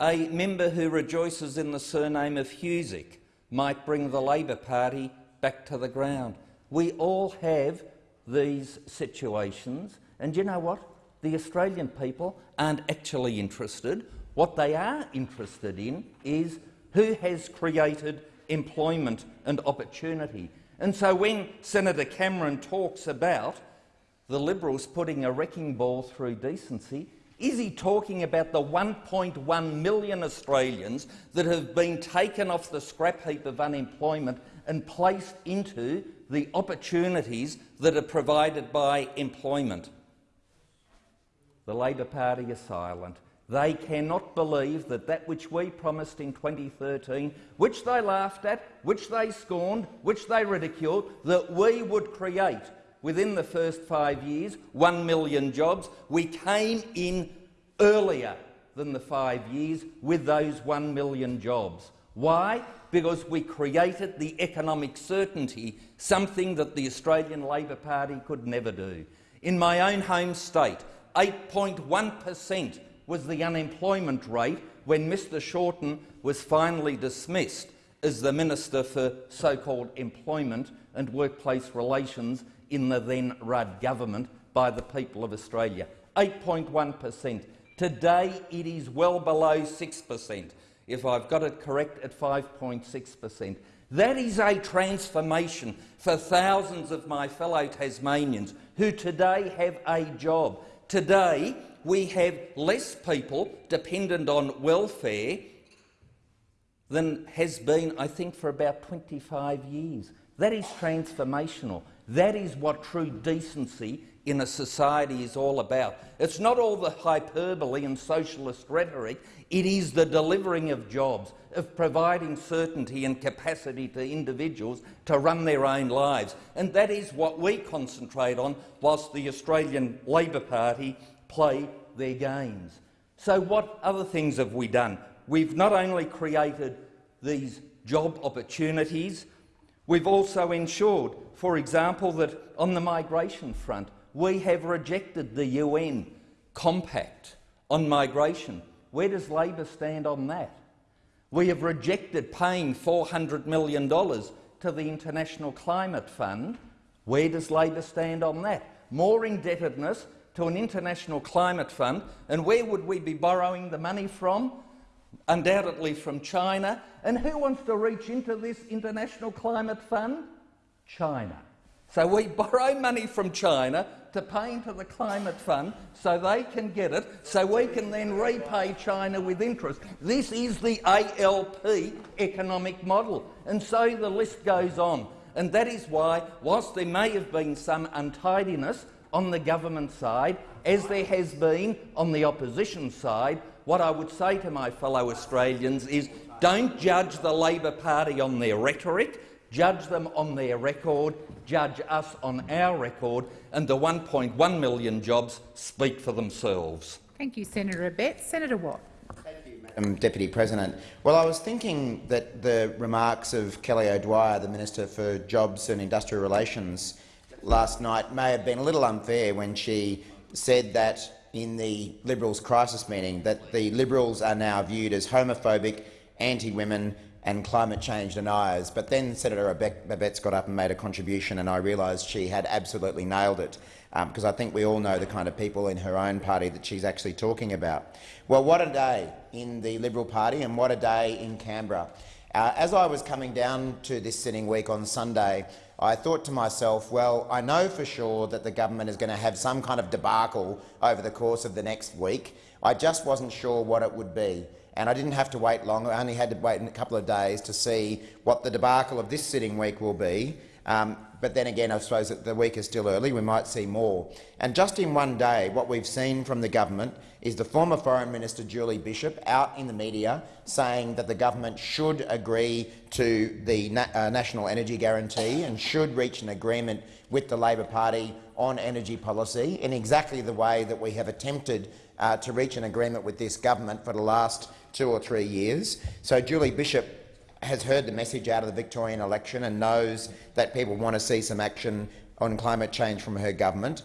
Speaker 19: a member who rejoices in the surname of Husar might bring the Labor Party back to the ground. We all have these situations, and you know what? The Australian people aren't actually interested what they are interested in is who has created employment and opportunity. And so when Senator Cameron talks about the Liberals putting a wrecking ball through decency, is he talking about the 1.1 million Australians that have been taken off the scrap heap of unemployment and placed into the opportunities that are provided by employment? The Labor Party is silent. They cannot believe that that which we promised in 2013, which they laughed at, which they scorned, which they ridiculed, that we would create within the first five years 1 million jobs. We came in earlier than the five years with those 1 million jobs. Why? Because we created the economic certainty, something that the Australian Labor Party could never do. In my own home state, 8.1 per cent was the unemployment rate when Mr Shorten was finally dismissed as the Minister for so-called Employment and Workplace Relations in the then Rudd government by the people of Australia. 8.1 per cent. Today it is well below 6 per cent, if I've got it correct, at 5.6 per cent. That is a transformation for thousands of my fellow Tasmanians who today have a job. Today, we have less people dependent on welfare than has been, I think, for about 25 years. That is transformational. That is what true decency in a society is all about. It's not all the hyperbole and socialist rhetoric, it is the delivering of jobs, of providing certainty and capacity to individuals to run their own lives. And that is what we concentrate on whilst the Australian Labor Party play their games. So what other things have we done? We've not only created these job opportunities, we've also ensured, for example, that on the migration front, we have rejected the UN compact on migration. Where does Labor stand on that? We have rejected paying $400 million to the International Climate Fund. Where does Labor stand on that? More indebtedness to an International Climate Fund. And where would we be borrowing the money from? Undoubtedly from China. And who wants to reach into this International Climate Fund? China. So we [LAUGHS] borrow money from China to pay into the climate fund so they can get it, so we can then repay China with interest. This is the ALP economic model, and so the list goes on. And that is why, whilst there may have been some untidiness on the government side, as there has been on the opposition side, what I would say to my fellow Australians is don't judge the Labor Party on their rhetoric, judge them on their record, judge us on our record, and the 1.1 million jobs speak for themselves.
Speaker 22: Thank you, Senator Abetz. Senator Watt.
Speaker 6: Um, Deputy President. Well, I was thinking that the remarks of Kelly O'Dwyer, the Minister for Jobs and Industrial Relations, last night may have been a little unfair when she said that in the Liberals' crisis meeting that the Liberals are now viewed as homophobic, anti-women and climate change deniers. But then Senator Abetz got up and made a contribution, and I realised she had absolutely nailed it, because um, I think we all know the kind of people in her own party that she's actually talking about. Well, what a day in the Liberal Party and what a day in Canberra. Uh, as I was coming down to this sitting week on Sunday, I thought to myself, well, I know for sure that the government is going to have some kind of debacle over the course of the next week. I just wasn't sure what it would be and I didn't have to wait long. I only had to wait a couple of days to see what the debacle of this sitting week will be. Um, but then again, I suppose that the week is still early. We might see more. And just in one day, what we've seen from the government is the former Foreign Minister Julie Bishop out in the media saying that the government should agree to the na uh, National Energy Guarantee and should reach an agreement with the Labor Party on energy policy in exactly the way that we have attempted uh, to reach an agreement with this government for the last two or three years. So Julie Bishop has heard the message out of the Victorian election and knows that people want to see some action on climate change from her government.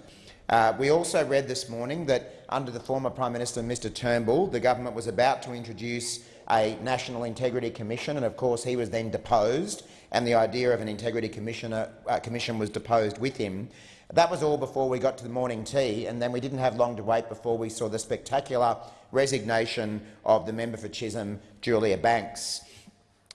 Speaker 6: Uh, we also read this morning that under the former Prime Minister Mr Turnbull, the government was about to introduce a National Integrity Commission, and of course he was then deposed, and the idea of an Integrity Commissioner, uh, Commission was deposed with him. That was all before we got to the morning tea, and then we didn't have long to wait before we saw the spectacular resignation of the member for Chisholm, Julia Banks.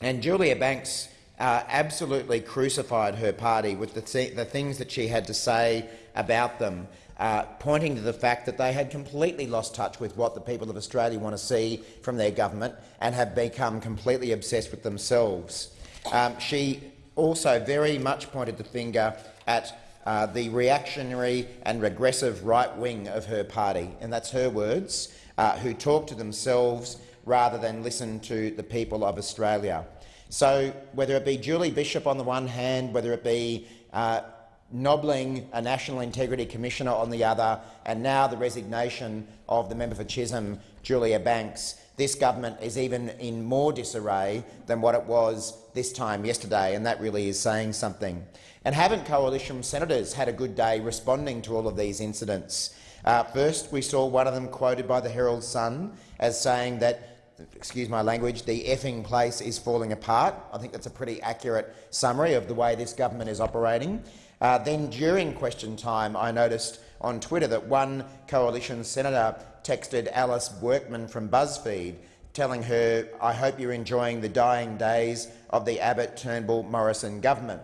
Speaker 6: And Julia Banks uh, absolutely crucified her party with the, th the, things that she had to say about them, uh, pointing to the fact that they had completely lost touch with what the people of Australia want to see from their government and have become completely obsessed with themselves. Um, she also very much pointed the finger at uh, the reactionary and regressive right wing of her party, and that's her words, uh, who talk to themselves rather than listen to the people of Australia. So whether it be Julie Bishop on the one hand, whether it be uh, nobbling a National Integrity Commissioner on the other, and now the resignation of the member for Chisholm, Julia Banks, this government is even in more disarray than what it was this time yesterday, and that really is saying something. And haven't coalition senators had a good day responding to all of these incidents? Uh, first, we saw one of them quoted by the Herald Sun as saying that, excuse my language, the effing place is falling apart. I think that's a pretty accurate summary of the way this government is operating. Uh, then, during question time, I noticed on Twitter that one coalition senator texted Alice Workman from BuzzFeed telling her, I hope you're enjoying the dying days of the Abbott-Turnbull-Morrison government.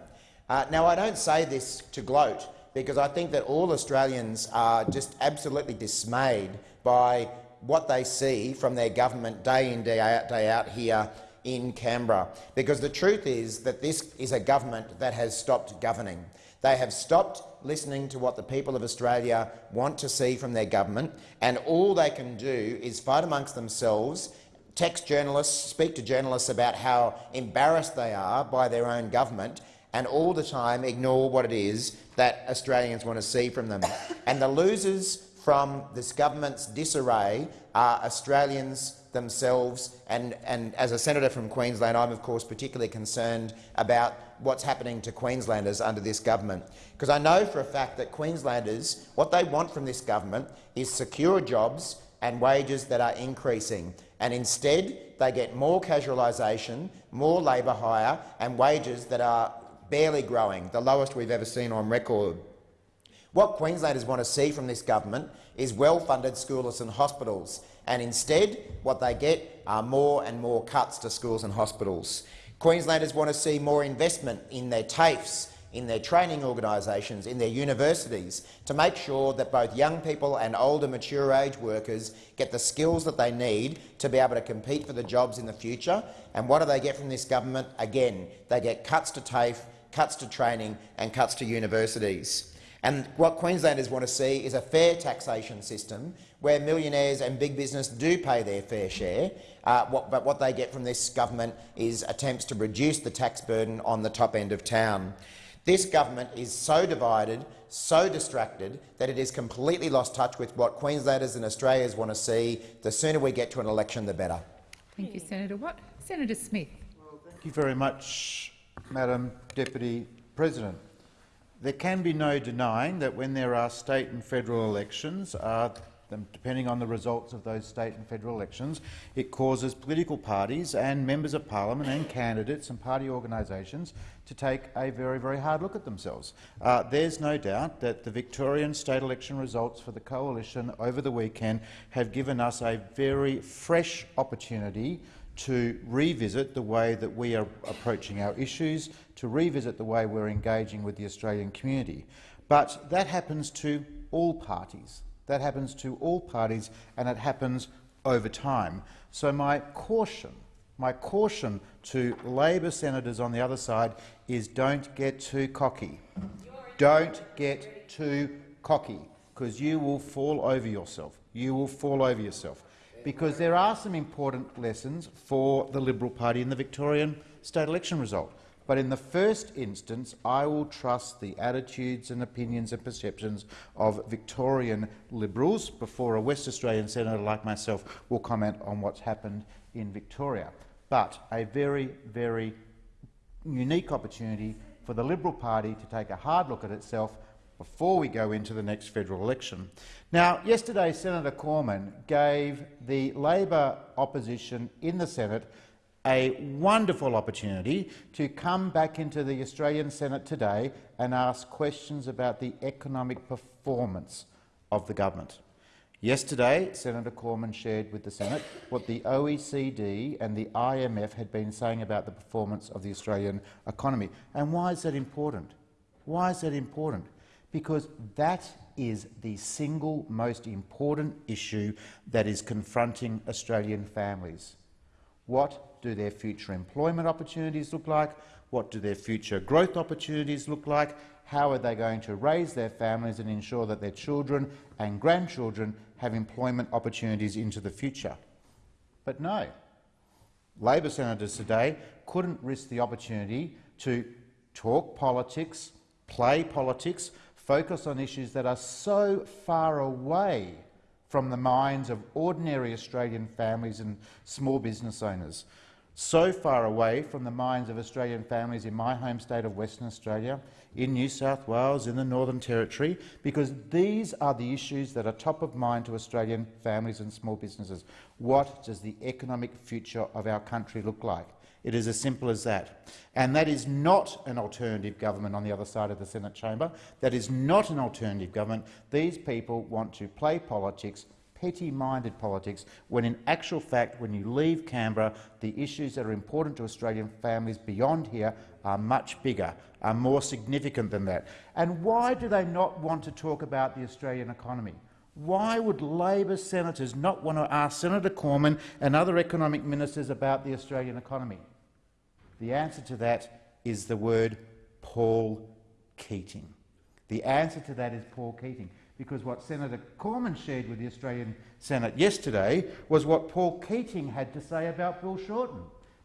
Speaker 6: Uh, now, I don't say this to gloat, because I think that all Australians are just absolutely dismayed by what they see from their government day in, day out, day out here in Canberra. Because the truth is that this is a government that has stopped governing. They have stopped listening to what the people of Australia want to see from their government, and all they can do is fight amongst themselves, text journalists, speak to journalists about how embarrassed they are by their own government, and all the time ignore what it is that Australians want to see from them. And the losers from this government's disarray are Australians themselves. And, and as a senator from Queensland, I'm of course particularly concerned about what's happening to Queenslanders under this government. Because I know for a fact that Queenslanders, what they want from this government is secure jobs and wages that are increasing. And instead, they get more casualisation, more labour hire and wages that are barely growing, the lowest we've ever seen on record. What Queenslanders want to see from this government is well-funded schools and hospitals, and instead what they get are more and more cuts to schools and hospitals. Queenslanders want to see more investment in their TAFEs, in their training organisations, in their universities, to make sure that both young people and older mature age workers get the skills that they need to be able to compete for the jobs in the future. And what do they get from this government? Again, they get cuts to TAFE, cuts to training and cuts to universities. And what Queenslanders want to see is a fair taxation system where millionaires and big business do pay their fair share, uh, what, but what they get from this government is attempts to reduce the tax burden on the top end of town. This government is so divided, so distracted, that it has completely lost touch with what Queenslanders and Australians want to see. The sooner we get to an election, the better.
Speaker 22: Thank you, Senator Watt. Senator Smith.
Speaker 23: Well, Thank you very much, Madam Deputy President. There can be no denying that when there are state and federal elections, uh, depending on the results of those state and federal elections, it causes political parties and members of parliament and candidates and party organisations to take a very, very hard look at themselves. Uh, there's no doubt that the Victorian state election results for the coalition over the weekend have given us a very fresh opportunity to revisit the way that we are approaching our issues, to revisit the way we're engaging with the Australian community. But that happens to all parties. That happens to all parties, and it happens over time. So my caution, my caution to Labor senators on the other side is don't get too cocky. Don't get too cocky, because you will fall over yourself. You will fall over yourself because there are some important lessons for the Liberal Party in the Victorian state election result. But in the first instance, I will trust the attitudes and opinions and perceptions of Victorian Liberals before a West Australian senator like myself will comment on what's happened in Victoria. But a very, very unique opportunity for the Liberal Party to take a hard look at itself before we go into the next federal election. Now, yesterday Senator Cormann gave the Labor opposition in the Senate a wonderful opportunity to come back into the Australian Senate today and ask questions about the economic performance of the government. Yesterday, Senator Cormann shared with the Senate what the OECD and the IMF had been saying about the performance of the Australian economy. And why is that important? Why is that important? because that is the single most important issue that is confronting Australian families. What do their future employment opportunities look like? What do their future growth opportunities look like? How are they going to raise their families and ensure that their children and grandchildren have employment opportunities into the future? But no. Labor senators today couldn't risk the opportunity to talk politics, play politics, focus on issues that are so far away from the minds of ordinary Australian families and small business owners, so far away from the minds of Australian families in my home state of Western Australia, in New South Wales, in the Northern Territory, because these are the issues that are top of mind to Australian families and small businesses. What does the economic future of our country look like? It is as simple as that. And that is not an alternative government on the other side of the Senate chamber. That is not an alternative government. These people want to play politics, petty-minded politics, when in actual fact, when you leave Canberra, the issues that are important to Australian families beyond here are much bigger, are more significant than that. And why do they not want to talk about the Australian economy? Why would Labor senators not want to ask Senator Cormann and other economic ministers about the Australian economy? The answer to that is the word Paul Keating. The answer to that is Paul Keating, because what Senator Cormann shared with the Australian Senate yesterday was what Paul Keating had to say about Bill Shorten.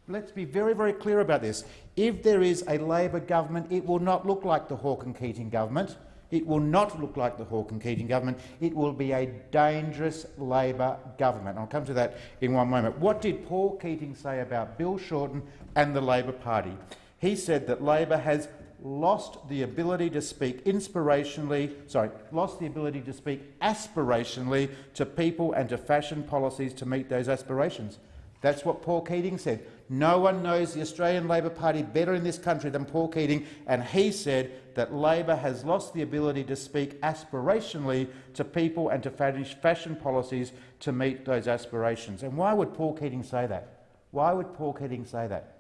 Speaker 23: Let's be very, very clear about this. If there is a Labor government, it will not look like the Hawke and Keating government. It will not look like the Hawke and Keating government. It will be a dangerous Labor government. I'll come to that in one moment. What did Paul Keating say about Bill Shorten and the Labor Party? He said that Labor has lost the ability to speak inspirationally, sorry, lost the ability to speak aspirationally to people and to fashion policies to meet those aspirations. That's what Paul Keating said. No one knows the Australian Labor Party better in this country than Paul Keating, and he said that Labor has lost the ability to speak aspirationally to people and to fashion policies to meet those aspirations. And why would Paul Keating say that? Why would Paul Keating say that?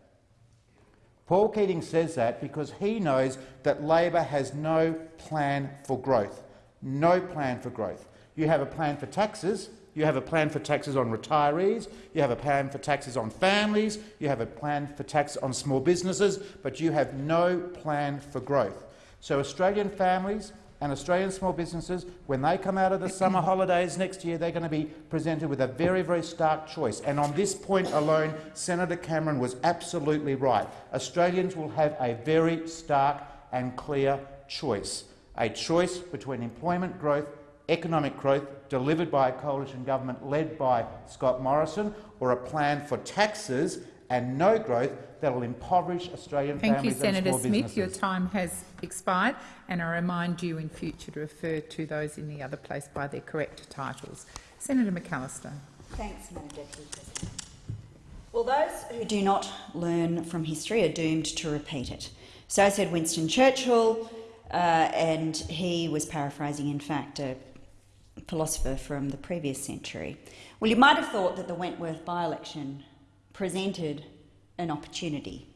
Speaker 23: Paul Keating says that because he knows that Labor has no plan for growth. No plan for growth. You have a plan for taxes, you have a plan for taxes on retirees, you have a plan for taxes on families, you have a plan for tax on small businesses, but you have no plan for growth. So Australian families and Australian small businesses, when they come out of the summer [CLEARS THROAT] holidays next year, they're going to be presented with a very, very stark choice. And on this point alone, Senator Cameron was absolutely right. Australians will have a very stark and clear choice, a choice between employment growth, economic growth delivered by a coalition government led by Scott Morrison, or a plan for taxes and no growth that will impoverish Australian
Speaker 22: Thank
Speaker 23: families
Speaker 22: you, Senator
Speaker 23: and small
Speaker 22: Smith.
Speaker 23: businesses.
Speaker 22: Your time has expired, and I remind you in future to refer to those in the other place by their correct titles. Senator McAllister.
Speaker 10: Thanks, Madam Deputy President. Well, those who do not learn from history are doomed to repeat it. So said Winston Churchill, uh, and he was paraphrasing, in fact, a philosopher from the previous century. Well, you might have thought that the Wentworth by-election presented an opportunity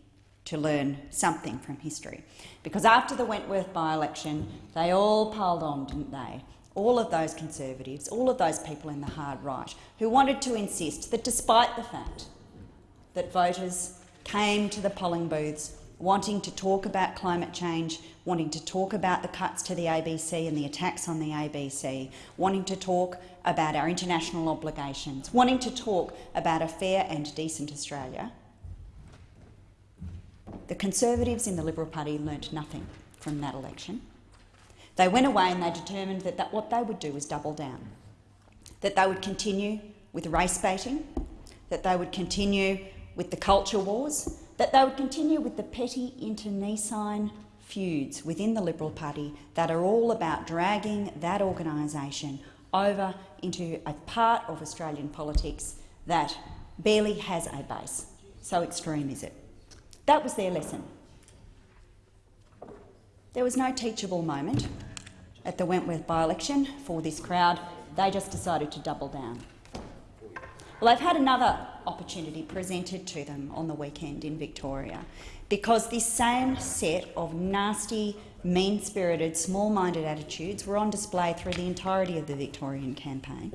Speaker 10: to learn something from history. Because after the Wentworth by-election, they all piled on, didn't they? All of those Conservatives, all of those people in the hard right who wanted to insist that despite the fact that voters came to the polling booths wanting to talk about climate change, wanting to talk about the cuts to the ABC and the attacks on the ABC, wanting to talk about our international obligations, wanting to talk about a fair and decent Australia, the Conservatives in the Liberal Party learnt nothing from that election. They went away and they determined that, that what they would do was double down, that they would continue with race baiting, that they would continue with the culture wars, that they would continue with the petty internecine feuds within the Liberal Party that are all about dragging that organisation over into a part of Australian politics that barely has a base. So extreme is it. That was their lesson. There was no teachable moment at the Wentworth by-election for this crowd. They just decided to double down. Well, they've had another opportunity presented to them on the weekend in Victoria because this same set of nasty, mean-spirited, small-minded attitudes were on display through the entirety of the Victorian campaign.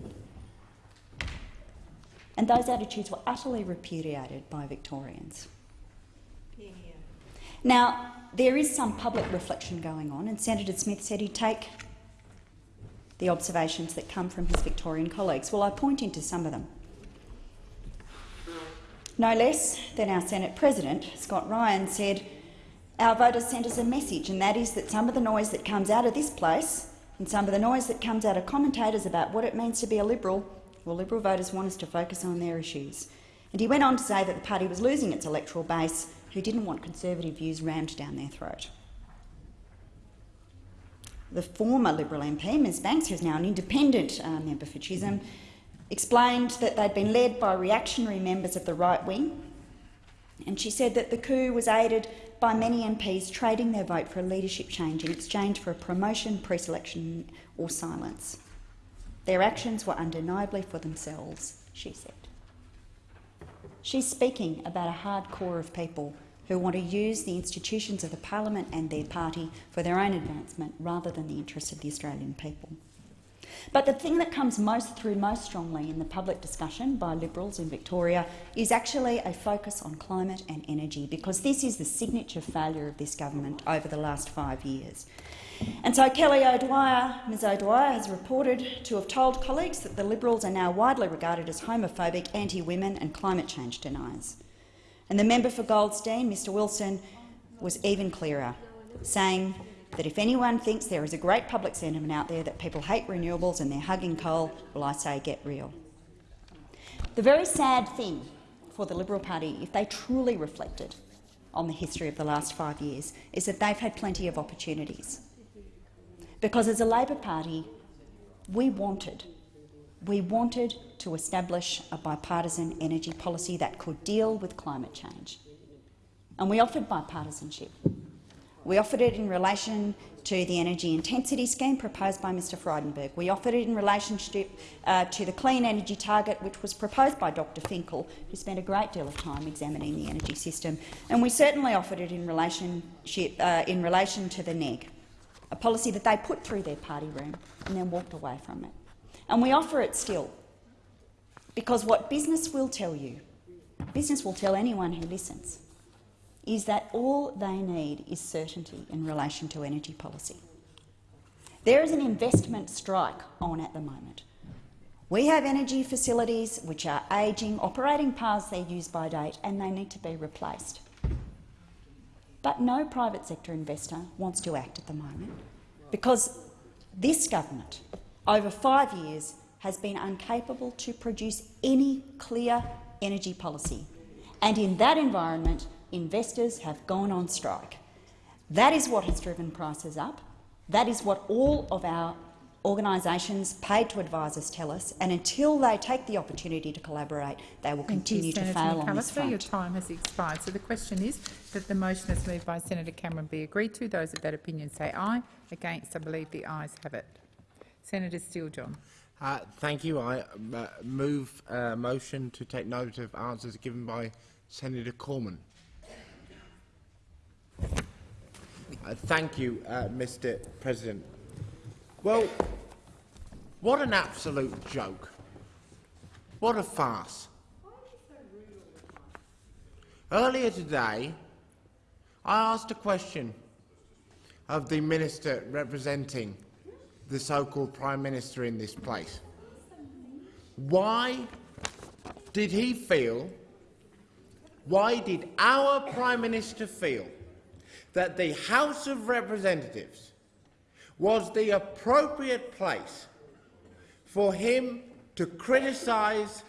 Speaker 10: And those attitudes were utterly repudiated by Victorians. Now, there is some public reflection going on, and Senator Smith said he'd take the observations that come from his Victorian colleagues. Well, I point into some of them. No less than our Senate President, Scott Ryan, said, our voters sent us a message, and that is that some of the noise that comes out of this place and some of the noise that comes out of commentators about what it means to be a Liberal, well, Liberal voters want us to focus on their issues. And he went on to say that the party was losing its electoral base who didn't want Conservative views rammed down their throat. The former Liberal MP, Ms Banks, who is now an independent uh, member for Chisholm, explained that they'd been led by reactionary members of the right wing, and she said that the coup was aided by many MPs trading their vote for a leadership change in exchange for a promotion, pre-selection or silence. Their actions were undeniably for themselves, she said. She's speaking about a hard core of people who want to use the institutions of the parliament and their party for their own advancement rather than the interests of the Australian people. But the thing that comes most through most strongly in the public discussion by Liberals in Victoria is actually a focus on climate and energy, because this is the signature failure of this government over the last five years. And so Kelly O'Dwyer, Ms O'Dwyer has reported to have told colleagues that the Liberals are now widely regarded as homophobic, anti-women and climate change deniers. And the member for Goldstein, Mr Wilson, was even clearer, saying that if anyone thinks there is a great public sentiment out there that people hate renewables and they're hugging coal, well, I say get real. The very sad thing for the Liberal Party, if they truly reflected on the history of the last five years, is that they've had plenty of opportunities. Because as a Labor Party, we wanted, we wanted to establish a bipartisan energy policy that could deal with climate change. And we offered bipartisanship. We offered it in relation to the energy intensity scheme proposed by Mr Frydenberg. We offered it in relationship uh, to the clean energy target, which was proposed by Dr Finkel, who spent a great deal of time examining the energy system. And we certainly offered it in, relationship, uh, in relation to the NEG, a policy that they put through their party room and then walked away from it. And we offer it still, because what business will tell you, business will tell anyone who listens, is that all they need is certainty in relation to energy policy. There is an investment strike on at the moment. We have energy facilities which are ageing, operating past their use-by date, and they need to be replaced. But no private sector investor wants to act at the moment because this government, over five years, has been incapable to produce any clear energy policy. And in that environment, investors have gone on strike. That is what has driven prices up. That is what all of our organisations paid to advisers tell us, and until they take the opportunity to collaborate, they will
Speaker 22: Thank
Speaker 10: continue
Speaker 22: you,
Speaker 10: to
Speaker 22: Senator
Speaker 10: fail on this front.
Speaker 22: Your time has expired. So the question is that the motion as moved by Senator Cameron be agreed to. Those of that opinion say aye. Against, I believe the ayes have it. Senator Steele-John.
Speaker 7: Uh, thank you. I uh, move a motion to take note of answers given by Senator Cormann. Uh, thank you, uh, Mr President. Well, what an absolute joke. What a farce. Earlier today, I asked a question of the minister representing the so-called Prime Minister in this place. Why did he feel, why did our Prime Minister feel that the House of Representatives was the appropriate place for him to criticise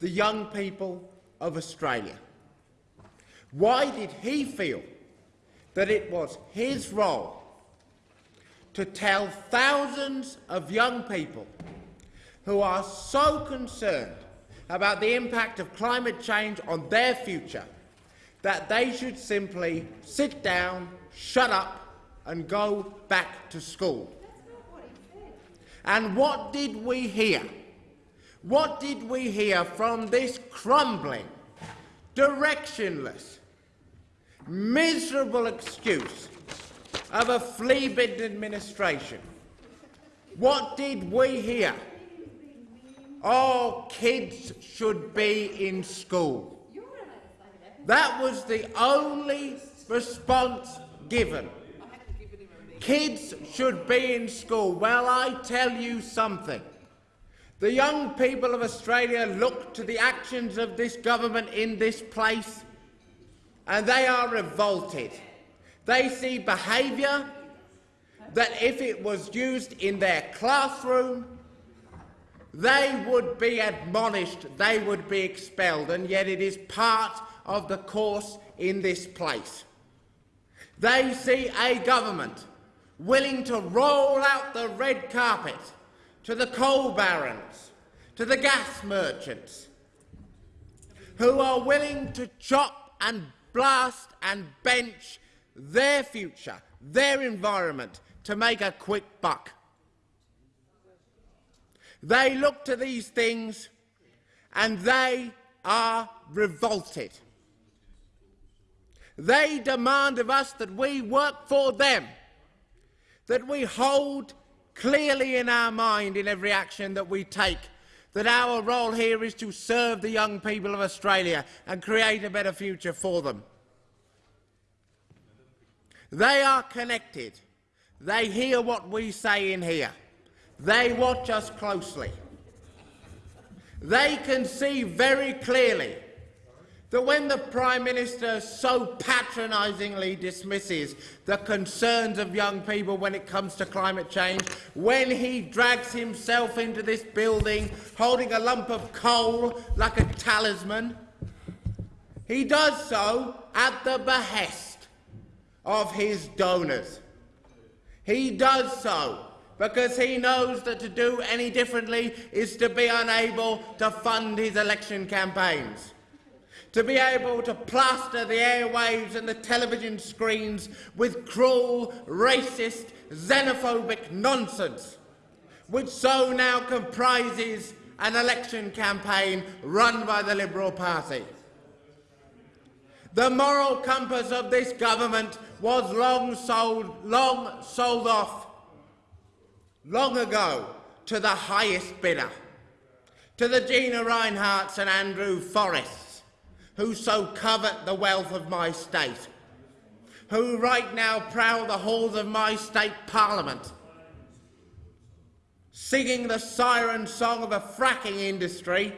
Speaker 7: the young people of Australia? Why did he feel that it was his role to tell thousands of young people who are so concerned about the impact of climate change on their future that they should simply sit down, shut up and go back to school. And what did we hear? What did we hear from this crumbling, directionless, miserable excuse of a flea-bitten administration? What did we hear? Oh, kids should be in school. That was the only response given. Kids should be in school. Well, I tell you something. The young people of Australia look to the actions of this government in this place and they are revolted. They see behaviour that if it was used in their classroom, they would be admonished, they would be expelled, and yet it is part of the course in this place. They see a government willing to roll out the red carpet to the coal barons, to the gas merchants, who are willing to chop and blast and bench their future, their environment, to make a quick buck. They look to these things and they are revolted. They demand of us that we work for them, that we hold clearly in our mind in every action that we take that our role here is to serve the young people of Australia and create a better future for them. They are connected. They hear what we say in here. They watch us closely. They can see very clearly that when the Prime Minister so patronisingly dismisses the concerns of young people when it comes to climate change, when he drags himself into this building holding a lump of coal like a talisman, he does so at the behest of his donors. He does so because he knows that to do any differently is to be unable to fund his election campaigns to be able to plaster the airwaves and the television screens with cruel, racist, xenophobic nonsense, which so now comprises an election campaign run by the Liberal Party. The moral compass of this government was long sold, long sold off long ago to the highest bidder, to the Gina Rineharts and Andrew Forrests, who so covet the wealth of my state, who right now prowl the halls of my state parliament, singing the siren song of a fracking industry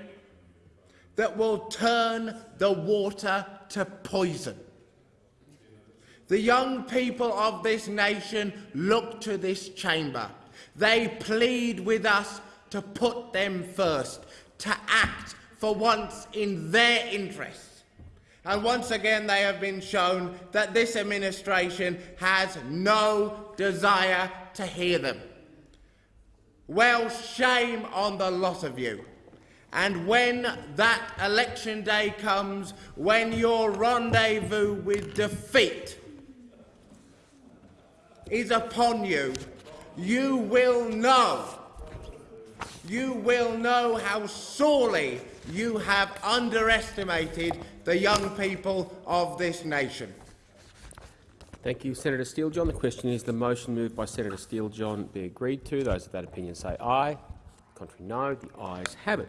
Speaker 7: that will turn the water to poison. The young people of this nation look to this chamber. They plead with us to put them first, to act for once in their interests. And once again they have been shown that this administration has no desire to hear them. Well, shame on the lot of you. And when that election day comes, when your rendezvous with defeat is upon you, you will know, you will know how sorely you have underestimated the young people of this nation.
Speaker 1: Thank you, Senator Steele-John. The question is the motion moved by Senator Steele-John be agreed to. Those of that opinion say aye. Contrary, no. The ayes have it.